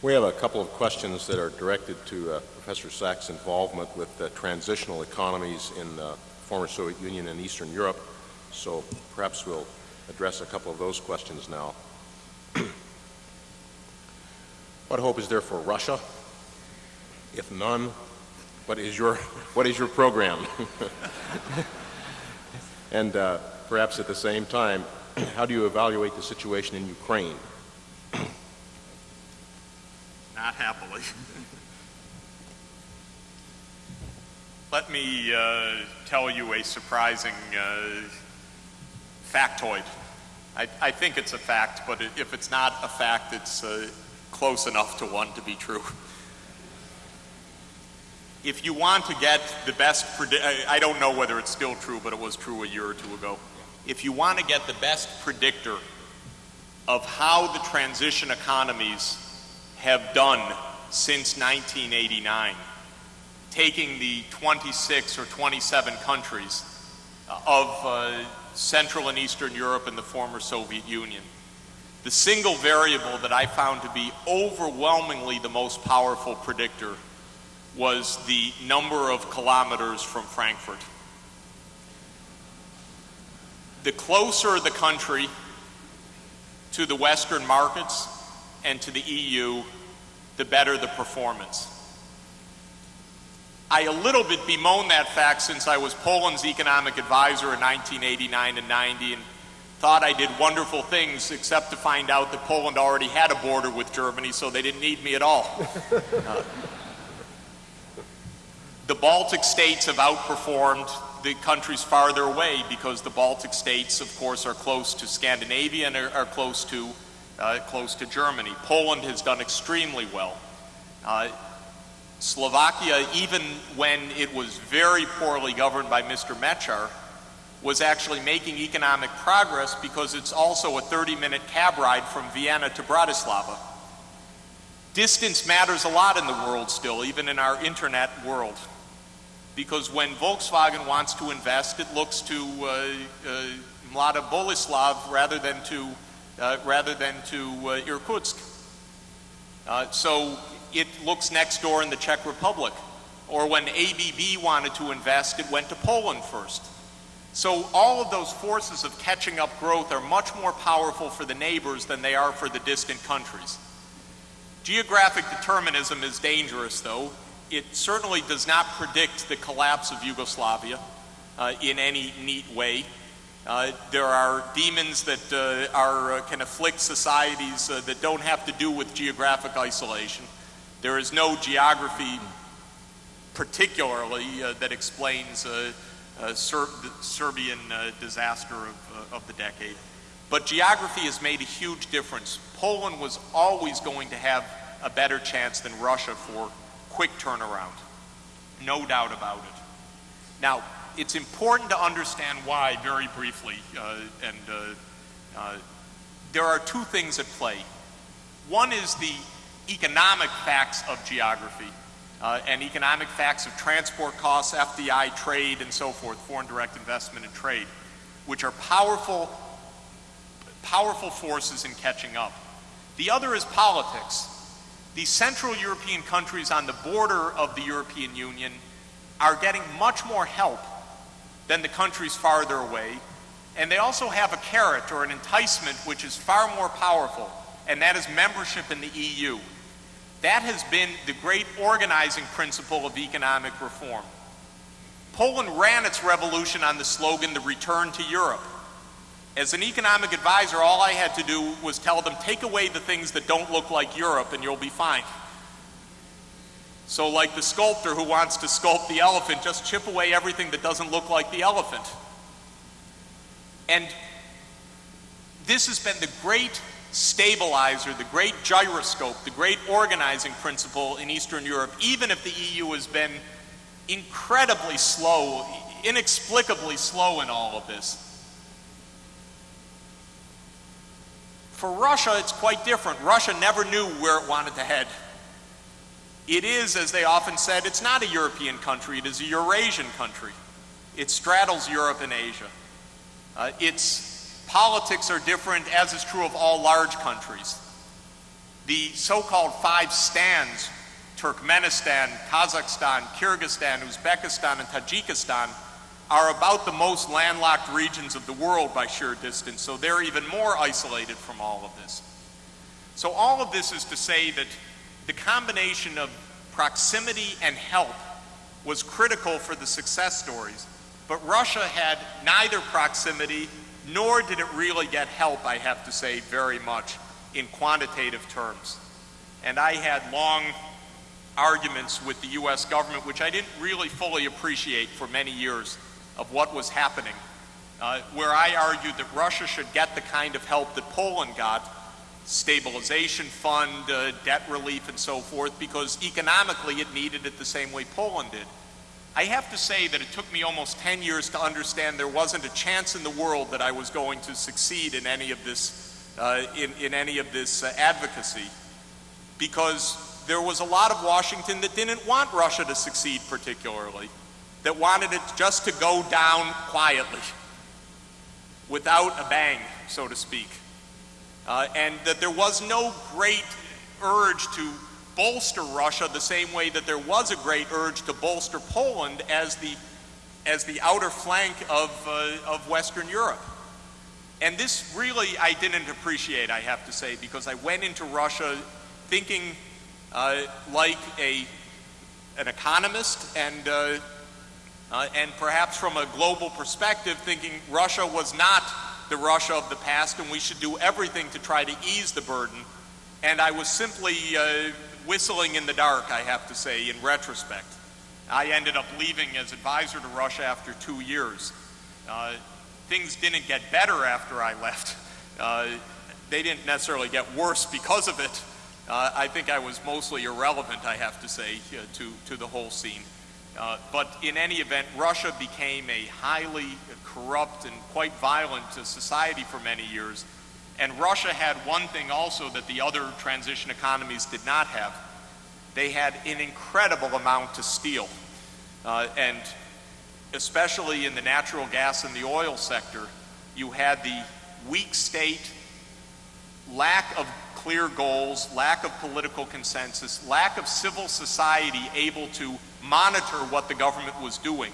We have a couple of questions that are directed to uh, Professor Sachs' involvement with uh, transitional economies in the former Soviet Union and Eastern Europe. So perhaps we'll address a couple of those questions now. [clears throat] what hope is there for Russia? If none, what is your, [laughs] what is your program? [laughs] and uh, perhaps at the same time, [clears throat] how do you evaluate the situation in Ukraine? Not happily. [laughs] Let me uh, tell you a surprising uh, factoid. I, I, think it's a fact, but if it's not a fact, it's uh, close enough to one to be true. If you want to get the best, I don't know whether it's still true, but it was true a year or two ago. If you want to get the best predictor of how the transition economies have done since 1989, taking the 26 or 27 countries of uh, Central and Eastern Europe and the former Soviet Union. The single variable that I found to be overwhelmingly the most powerful predictor was the number of kilometers from Frankfurt. The closer the country to the Western markets, and to the EU, the better the performance. I a little bit bemoan that fact since I was Poland's economic advisor in 1989 and 90 and thought I did wonderful things except to find out that Poland already had a border with Germany so they didn't need me at all. [laughs] uh, the Baltic states have outperformed the countries farther away because the Baltic states, of course, are close to Scandinavia and are, are close to uh, close to Germany. Poland has done extremely well. Uh, Slovakia, even when it was very poorly governed by Mr. Mečiar, was actually making economic progress because it's also a 30-minute cab ride from Vienna to Bratislava. Distance matters a lot in the world still, even in our internet world. Because when Volkswagen wants to invest, it looks to uh, uh, Mlada Boleslav rather than to uh, rather than to uh, Irkutsk. Uh, so it looks next door in the Czech Republic. Or when ABB wanted to invest, it went to Poland first. So all of those forces of catching up growth are much more powerful for the neighbors than they are for the distant countries. Geographic determinism is dangerous, though. It certainly does not predict the collapse of Yugoslavia uh, in any neat way. Uh, there are demons that uh, are, uh, can afflict societies uh, that don't have to do with geographic isolation. There is no geography particularly uh, that explains Ser the Serbian disaster of, of the decade. But geography has made a huge difference. Poland was always going to have a better chance than Russia for quick turnaround. No doubt about it. Now, it's important to understand why very briefly, uh, and uh, uh, there are two things at play. One is the economic facts of geography uh, and economic facts of transport costs, FDI, trade, and so forth, foreign direct investment and trade, which are powerful, powerful forces in catching up. The other is politics. The Central European countries on the border of the European Union are getting much more help than the countries farther away. And they also have a carrot or an enticement which is far more powerful, and that is membership in the EU. That has been the great organizing principle of economic reform. Poland ran its revolution on the slogan, the return to Europe. As an economic advisor, all I had to do was tell them, take away the things that don't look like Europe and you'll be fine. So like the sculptor who wants to sculpt the elephant, just chip away everything that doesn't look like the elephant. And this has been the great stabilizer, the great gyroscope, the great organizing principle in Eastern Europe, even if the EU has been incredibly slow, inexplicably slow in all of this. For Russia, it's quite different. Russia never knew where it wanted to head. It is, as they often said, it's not a European country, it is a Eurasian country. It straddles Europe and Asia. Uh, its politics are different, as is true of all large countries. The so called five stands Turkmenistan, Kazakhstan, Kyrgyzstan, Uzbekistan, and Tajikistan are about the most landlocked regions of the world by sheer distance, so they're even more isolated from all of this. So, all of this is to say that the combination of proximity and help was critical for the success stories, but Russia had neither proximity nor did it really get help, I have to say, very much in quantitative terms. And I had long arguments with the U.S. government, which I didn't really fully appreciate for many years of what was happening, uh, where I argued that Russia should get the kind of help that Poland got, stabilization fund, uh, debt relief, and so forth, because economically it needed it the same way Poland did. I have to say that it took me almost 10 years to understand there wasn't a chance in the world that I was going to succeed in any of this, uh, in, in any of this uh, advocacy, because there was a lot of Washington that didn't want Russia to succeed particularly that wanted it just to go down quietly, without a bang, so to speak. Uh, and that there was no great urge to bolster Russia the same way that there was a great urge to bolster Poland as the, as the outer flank of, uh, of Western Europe. And this really I didn't appreciate, I have to say, because I went into Russia thinking uh, like a, an economist and uh, uh, and perhaps from a global perspective, thinking Russia was not the Russia of the past and we should do everything to try to ease the burden. And I was simply uh, whistling in the dark, I have to say, in retrospect. I ended up leaving as advisor to Russia after two years. Uh, things didn't get better after I left. Uh, they didn't necessarily get worse because of it. Uh, I think I was mostly irrelevant, I have to say, uh, to, to the whole scene. Uh, but in any event, Russia became a highly corrupt and quite violent society for many years. And Russia had one thing also that the other transition economies did not have. They had an incredible amount to steal. Uh, and especially in the natural gas and the oil sector, you had the weak state, lack of clear goals, lack of political consensus, lack of civil society able to monitor what the government was doing,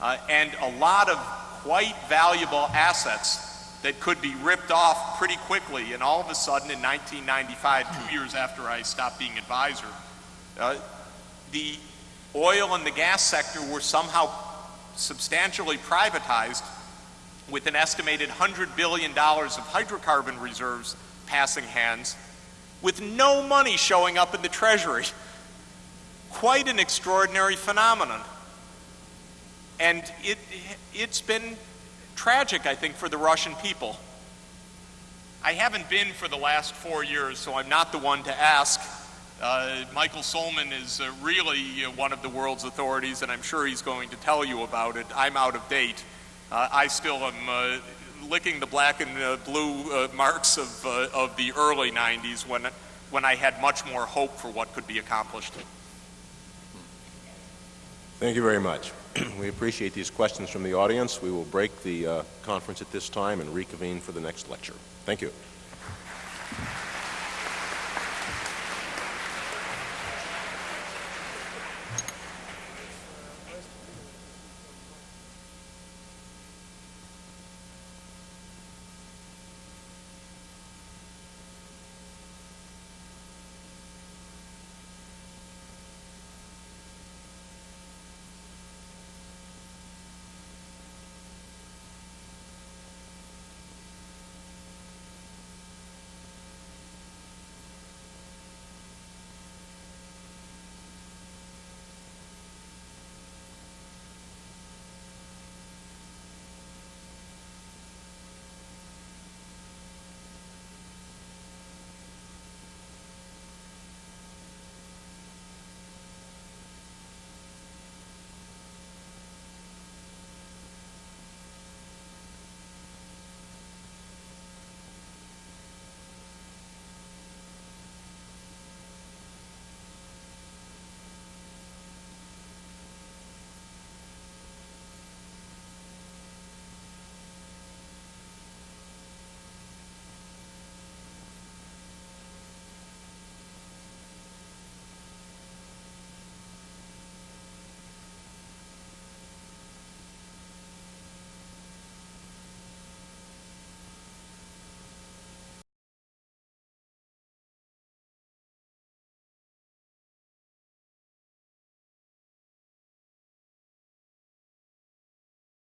uh, and a lot of quite valuable assets that could be ripped off pretty quickly. And all of a sudden, in 1995, two years after I stopped being advisor, uh, the oil and the gas sector were somehow substantially privatized with an estimated $100 billion of hydrocarbon reserves passing hands, with no money showing up in the Treasury quite an extraordinary phenomenon. And it, it's been tragic, I think, for the Russian people. I haven't been for the last four years, so I'm not the one to ask. Uh, Michael Sohlman is uh, really uh, one of the world's authorities, and I'm sure he's going to tell you about it. I'm out of date. Uh, I still am uh, licking the black and uh, blue marks of, of the early 90s when, when I had much more hope for what could be accomplished. Thank you very much. [clears throat] we appreciate these questions from the audience. We will break the uh, conference at this time and reconvene for the next lecture. Thank you.